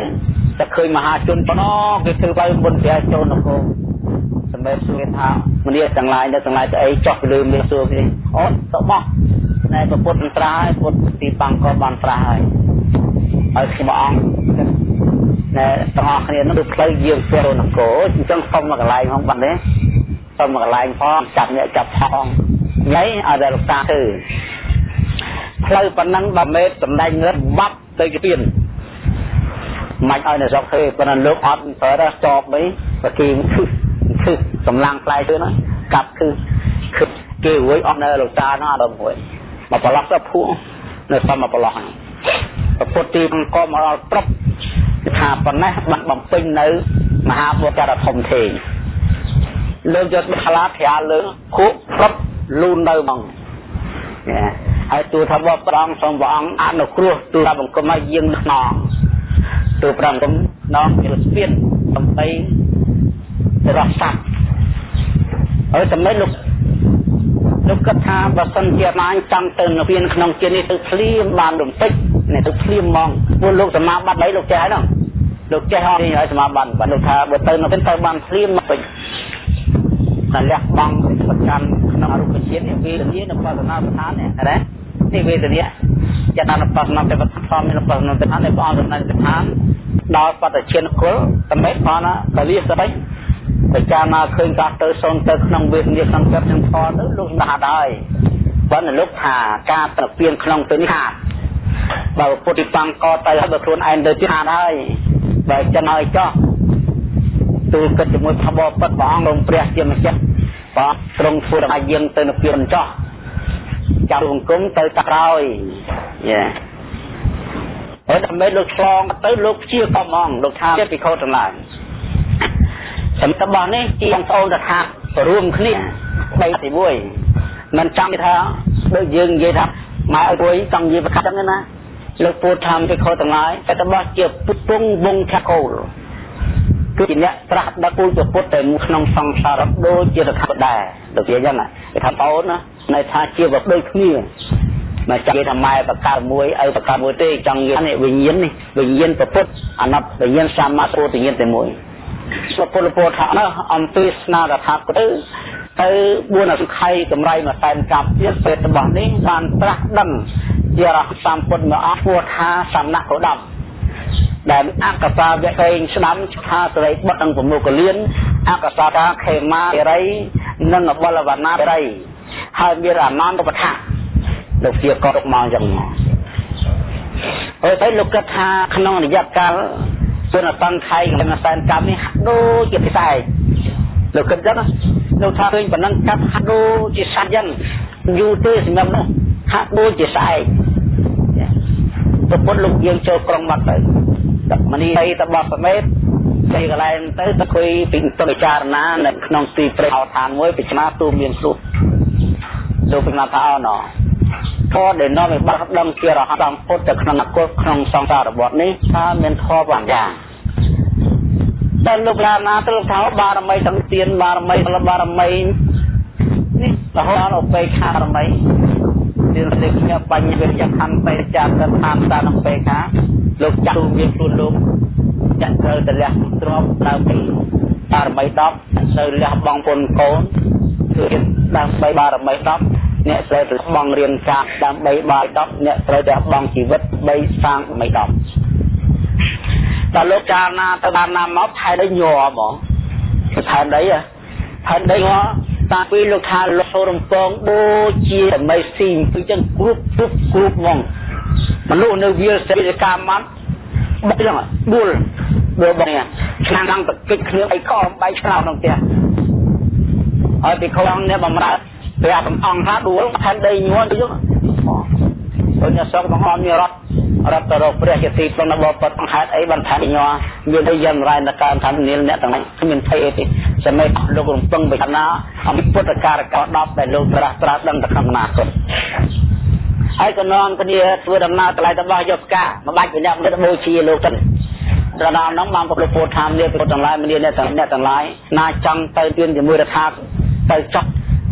តែឃើញមហាជនប៉ុណ្ណោះគេធ្វើបើមុនព្រះចូលនគរសម្រាប់សួរថាមនីទាំងឡាយនៅទាំងឡាយទៅអីចោះពីលើមានសួរគេអូទៅបោះណែប្រពុតត្រាស់ហើយពុតទីប៉ាំងក៏បានត្រាស់ហើយហើយខ្ញុំអង្គណែទាំងអស់គ្នានោះផ្លូវយាងចូលនគរអញ្ចឹងសុំមកកន្លែងផងបាត់ទេ សុំមកកន្លែងផងចាប់អ្នកចាប់ផងញ៉ៃឲ្យតែលោកតាធ្វើផ្លូវប៉ុណ្ណឹង10ម៉ែត្រសម្ដែងរត់បាត់ទៅជាទៀនមិនឲ្យនៅស្រុកធ្វើប៉ុន្តែលោកអត់ប្រើតែចប់វិញបើគេគឺគឺកម្លាំងផ្លែទៅណាកាប់គឺគឺគេរួយអស់នៅលោកតានោះអត់មួយមកប្រឡោះទៅភួងនៅសំមកប្រឡោះហ្នឹងប្រពុតទីអង្គមកដល់ត្រប់ថាប៉ុណ្ណេះបានបំពេញនៅមហាបុត្រធំធេង លើកយកខ្លាត្រាលើខុប្រប់លូននៅហ្មងហើយទូថាបបព្រះអង្គសូមព្រះអង្គអនុគ្រោះទូថាបង្គំឲ្យយាងខ្នងទូព្រះអង្គណងជាស្ពានដើម្បីរស់សัตว์ហើយសម្រាប់លោកលោកគិតថាបើសិនជាអាញចង់ទៅនិព្វានក្នុងជានេះទៅភ្លាមបានរំពេចនេះទៅភ្លាមហ្មងព្រោះលោកសមាបត្តិអីលោកចេះហ្នឹងលោកចេះអត់ឲ្យសមាបត្តិបាទលោកថាបើទៅនិព្វានទៅបានភ្លាមមកពេច តែលះបង់ប្រកាន់ក្នុងអរូបជាតិនេះវេទនានៅបស្សនាស្ថាននេះណានេះវេទនាចិត្តអនុបស្សនាទេវធម៌មានបស្សនាស្ថាននៃព្រះអង្គសម្ដែងស្ថានដល់បតជាគុលសម្រាប់ផងណាកលិសបិពិចារណាឃើញកាទៅសូនទៅក្នុងវេទនាក្នុងចិត្តនឹងផលទៅលោកស្ដាប់ហើយបើលោកថាការប្រពៀនក្នុងទៅនេះខាតបើពុទ្ធិបង្កទៅហើយបើខ្លួនឯងទៅទៀតខាតហើយបើចិនហើយចោះ ទូលគិតជាមួយផបពិតព្រះអង្គរងព្រះជាម្ចាស់បាទទ្រង់ធ្វើឲ្យយើងទៅនិព្វានចោះចាំបង្គំទៅតាក្រោយយេហើយដើម្បីលោកឆ្លងទៅលោកជាកំងលោកថាជាពិខុទាំងឡាយសម្រាប់របស់នេះជាបងប្អូនទៅថារួមគ្នាបីទីមួយមិនចាំថាដូចយើងនិយាយថាម៉ែឲ្យពួយចង់និយាយប្រកាសចឹងណាលោកពូថាពិខុទាំងឡាយតែរបស់ជាពុទ្ធពងវងថាកូល គឺជាអ្នកត្រាស់ដឹកគូលពុទ្ធតែក្នុងសង្សារដូចជាតថាដែរដូចជាអញ្ចឹងគេថាបអូនណាន័យថាជាបបដូចគ្នាមកចាស់ថាម៉ែបកើតមួយឪបកើតមួយទេចង់និយាយនេះវិញ្ញាណនេះវិញ្ញាណប្រពុតអនត្តវិញ្ញាណសម្មាពោធិញ្ញាណតែមួយសុពលពោថានោះអំពីស្នារថាទៅទៅ4អសង្ខ័យកម្រៃមួយសែនកាប់ទៀតពេលរបស់នេះបានត្រាស់ដឹងជារហសម្ពុទ្ធមកអស់ពោថាសំណាក់កោដំ ដែលអកសាវៈកេងស្ដាំថាសរិបុត្រនិងប្រមុខលៀនអកសាតាខេមារិយនិងបលវណ្ណារិយហើយមានអនន្តបថាលោកជាកត់មកអញ្ចឹងហើយទៅលោកគិតថាក្នុងរយៈកាលសុនសង្ខ័យក្នុងសែនកម្មនេះដូចជាពិសេសលោកគិតចឹងលោកថាឃើញប៉ុណ្ណឹងកាត់ហាក់ដូចជាសាច់ចឹងយូរទេសម្រាប់នោះហាក់ដូចជាស្អែកប្រពន្ធលោកយើងចូលក្រុងមកទៅ មនីទៅតបសមេតទៅកន្លែងទៅទៅคุยពីទៅពិចារណានៅក្នុងទីព្រៃអោឋានមួយពិចារណាទូមានសុខលោកពិចារណាថាអោណោធម៌ដែលនាំឲ្យបាត់ដឹងជារហ័តពុទ្ធទៅក្នុងអគុតក្នុងសង្សាររបត់នេះថាមានធម៌បានយ៉ាងតែលោកឡាណាទៅថាបារមីទាំងទៀនបារមីផលបារមីនេះរហូតដល់ពេខារមីទៀនលេខញបញ្ញវិរិយខណ្ឌបេចាទៅតាមតានឹងពេខា លោកចាក់ទូមានខ្លួនលោកចាក់ត្រូវទៅលះទ្របដើម្បីបារមី10ទៅលះបងពុនកូនគឺដើម្បីបារមី10អ្នកត្រូវទៅបងរៀនការដើម្បីបាយ10អ្នកត្រូវតែបងជីវិត3សាងដើម្បី10ដល់លោកចារណាទៅបានណាមកថែដីញ័រហ្មងថែដីថែដីញ័រតាពីលោកថាលោករំពងដូចជាមីស៊ីងគឺចឹងគ្រប់គ្រប់គ្រប់ហ្មង មនុស្សនៅវាលសេរីកម្មមកបុកចឹងដួលដួលបងនេះឆ្នាំដល់តកិច្ចគ្នាអីខំបៃឆ្នោតក្នុងផ្ទះហើយពីខ្វងនេះបំរើព្រះកំអង្គថាដួលថែមដីញ័រទៅយកដូចអ្នកសងបង្ហមមានរត់រត់ទៅរកព្រះជាទីព្រមបបពតបង្ហេតុអីបានថាញ័រមានតែយ៉ាងរ៉ៃនកើថានាលអ្នកទាំងនេះគ្មានភ័យអីទេសម័យលោករំពឹងបិណាអំពីពុទ្ធការកោ10ដែលលោកត្រាស់ត្រាស់ដឹងទៅក្នុងអនាគត ហើយក៏នាំគ្នាធ្វើដំណើរថ្លៃរបស់យកផ្កាមកបាច់វិញ្ញាណទៅបូជាលោកទៅដល់ដល់ហ្នឹងបានប្រពុទ្ធថាមានពុទ្ធទាំងឡាយមានអ្នកទាំងអ្នកទាំងឡាយណាចង់ទៅទានជាមួយរដ្ឋាទៅចោះ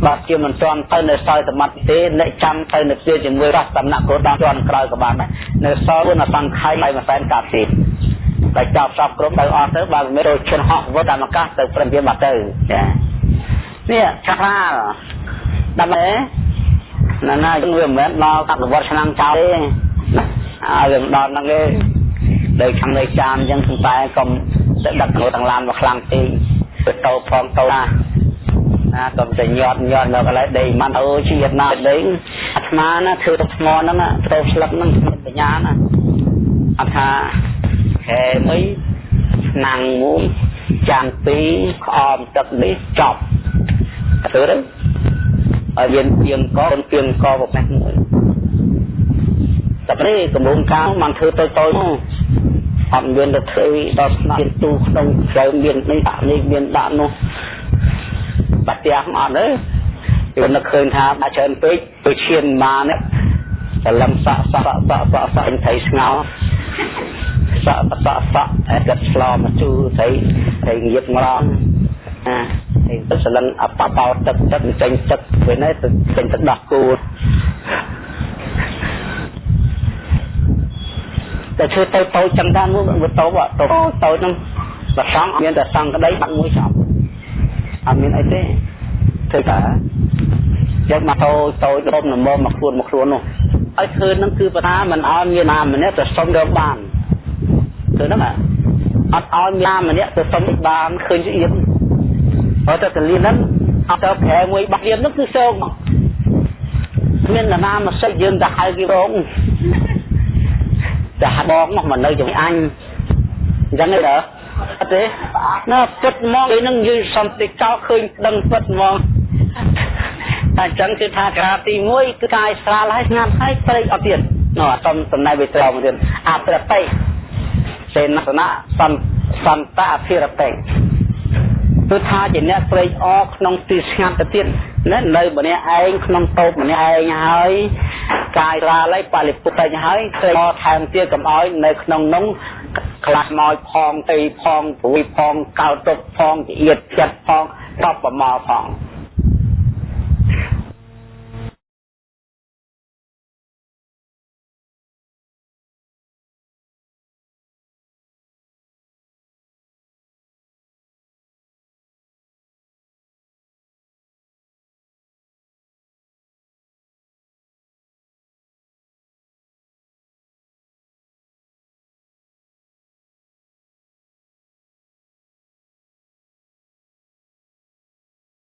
បាទជាមិនទាន់ទៅនៅសល់សមត្ថទេអ្នកចាំទៅនៅជាជាមួយរស់សំណាក់គោដល់ទាន់ក្រោយក៏បានដែរនៅសល់នៅសង្ខ័យឲ្យមួយសែនកាប់ទេតែចាប់សពគ្រប់ទៅអស់ទៅបើមិនទៅឈិនហោះវត្តតាមអាកាសទៅព្រមព្រៀងបាត់ទៅចានេះឆាខ្លាដើម្បី ណាណាយើងវាមិនមែនដល់អនុវត្តឆ្នាំចោលទេឲ្យវាមិនដល់ហ្នឹងទេដូចខាងនៃចានអញ្ចឹងតែកុំទៅដឹកទៅទាំងឡានមកខ្លាំងពេកទៅតោផងតោណាណាកុំតែញាត់ញាត់នៅកន្លែងដីមិនអូជាតិណាដីអាត្មាណាធ្វើទឹកថ្មហ្នឹងទៅស្លឹកហ្នឹងបញ្ញាណាអត់ថាខែមួយឆ្នាំងមួយចានពីរក្អមទឹកនេះចប់ទៅទៅ ឲ្យយើងទៀងកូនទៀងកប្រភេទមួយតែព្រៃកំពុងកាលมันធ្វើទៅទៅនោះអត់មានទៅធ្វើដល់ស្នាប់ទូក្នុងក្រៅមាននេះដាក់នេះមានដាក់នោះបាត់ផ្ទះអត់ទេគឺនឹកឃើញថាដាក់ច្រើនពេកទៅឈានមកនេះសលឹមសក់សក់សក់សក់សក់សក់ថៃស្ងោសក់សក់សក់តែកាត់ឆ្លមកជូរថៃថៃងៀបងរង អាទៅសលឹងអបបោទឹកទឹកចេញទឹកពេលនេះទៅចេញទឹកដោះគោតែឈើទៅតូចចឹងដែរមកវាតូចតូចតូចហ្នឹងបើសង់មានតែសង់ក្តីបាត់មួយចប់អត់មានអីទេធ្វើតែយកមកតូចតូចរំនមមកខ្លួនមកខ្លួននោះឲ្យធ្វើហ្នឹងគឺបើថាមិនឲ្យមានណាម្នាក់ទៅសុំរកបានធ្វើហ្នឹងអត់ឲ្យមានណាម្នាក់ទៅសុំបានឃើញស្អៀ មអត់ទៅកលៀនហ្នឹងអត់ទៅប្រែមួយបាក់លៀនហ្នឹងគឺសោកមកគ្មាននរណាមកសិចយើងទៅហៅគេរងតែបងមកមកនៅជាមួយអញអញ្ចឹងទេអត់ទេណាពិតមកឯនឹងយើងសន្តិកោឃើញដឹងពិតមកតែអញ្ចឹងគឺថាក្រាទី1គឺកាយស្រាលហើយស្ងាត់ហើយព្រៃអត់ទៀតនោះអត់សំសំណៃវិត្រមកទៀតអប្រតិសេនសនៈសន្សន្តអភិរតិ គឺថាជាអ្នកត្រេកអរក្នុងទីស្ងាត់ទៅទៀតណានៅម្នាក់ឯងក្នុងតូបម្នាក់ឯងហើយកាយរាលហើយបរិពុទ្ធទៅហើយត្រេកអរថែមទៀតកុំឲ្យនៅក្នុងនោះខ្លះមកផងទីផងព្រួយផងកោតទុកផងជាទៀតចិត្តផងតបប្រមល់ផង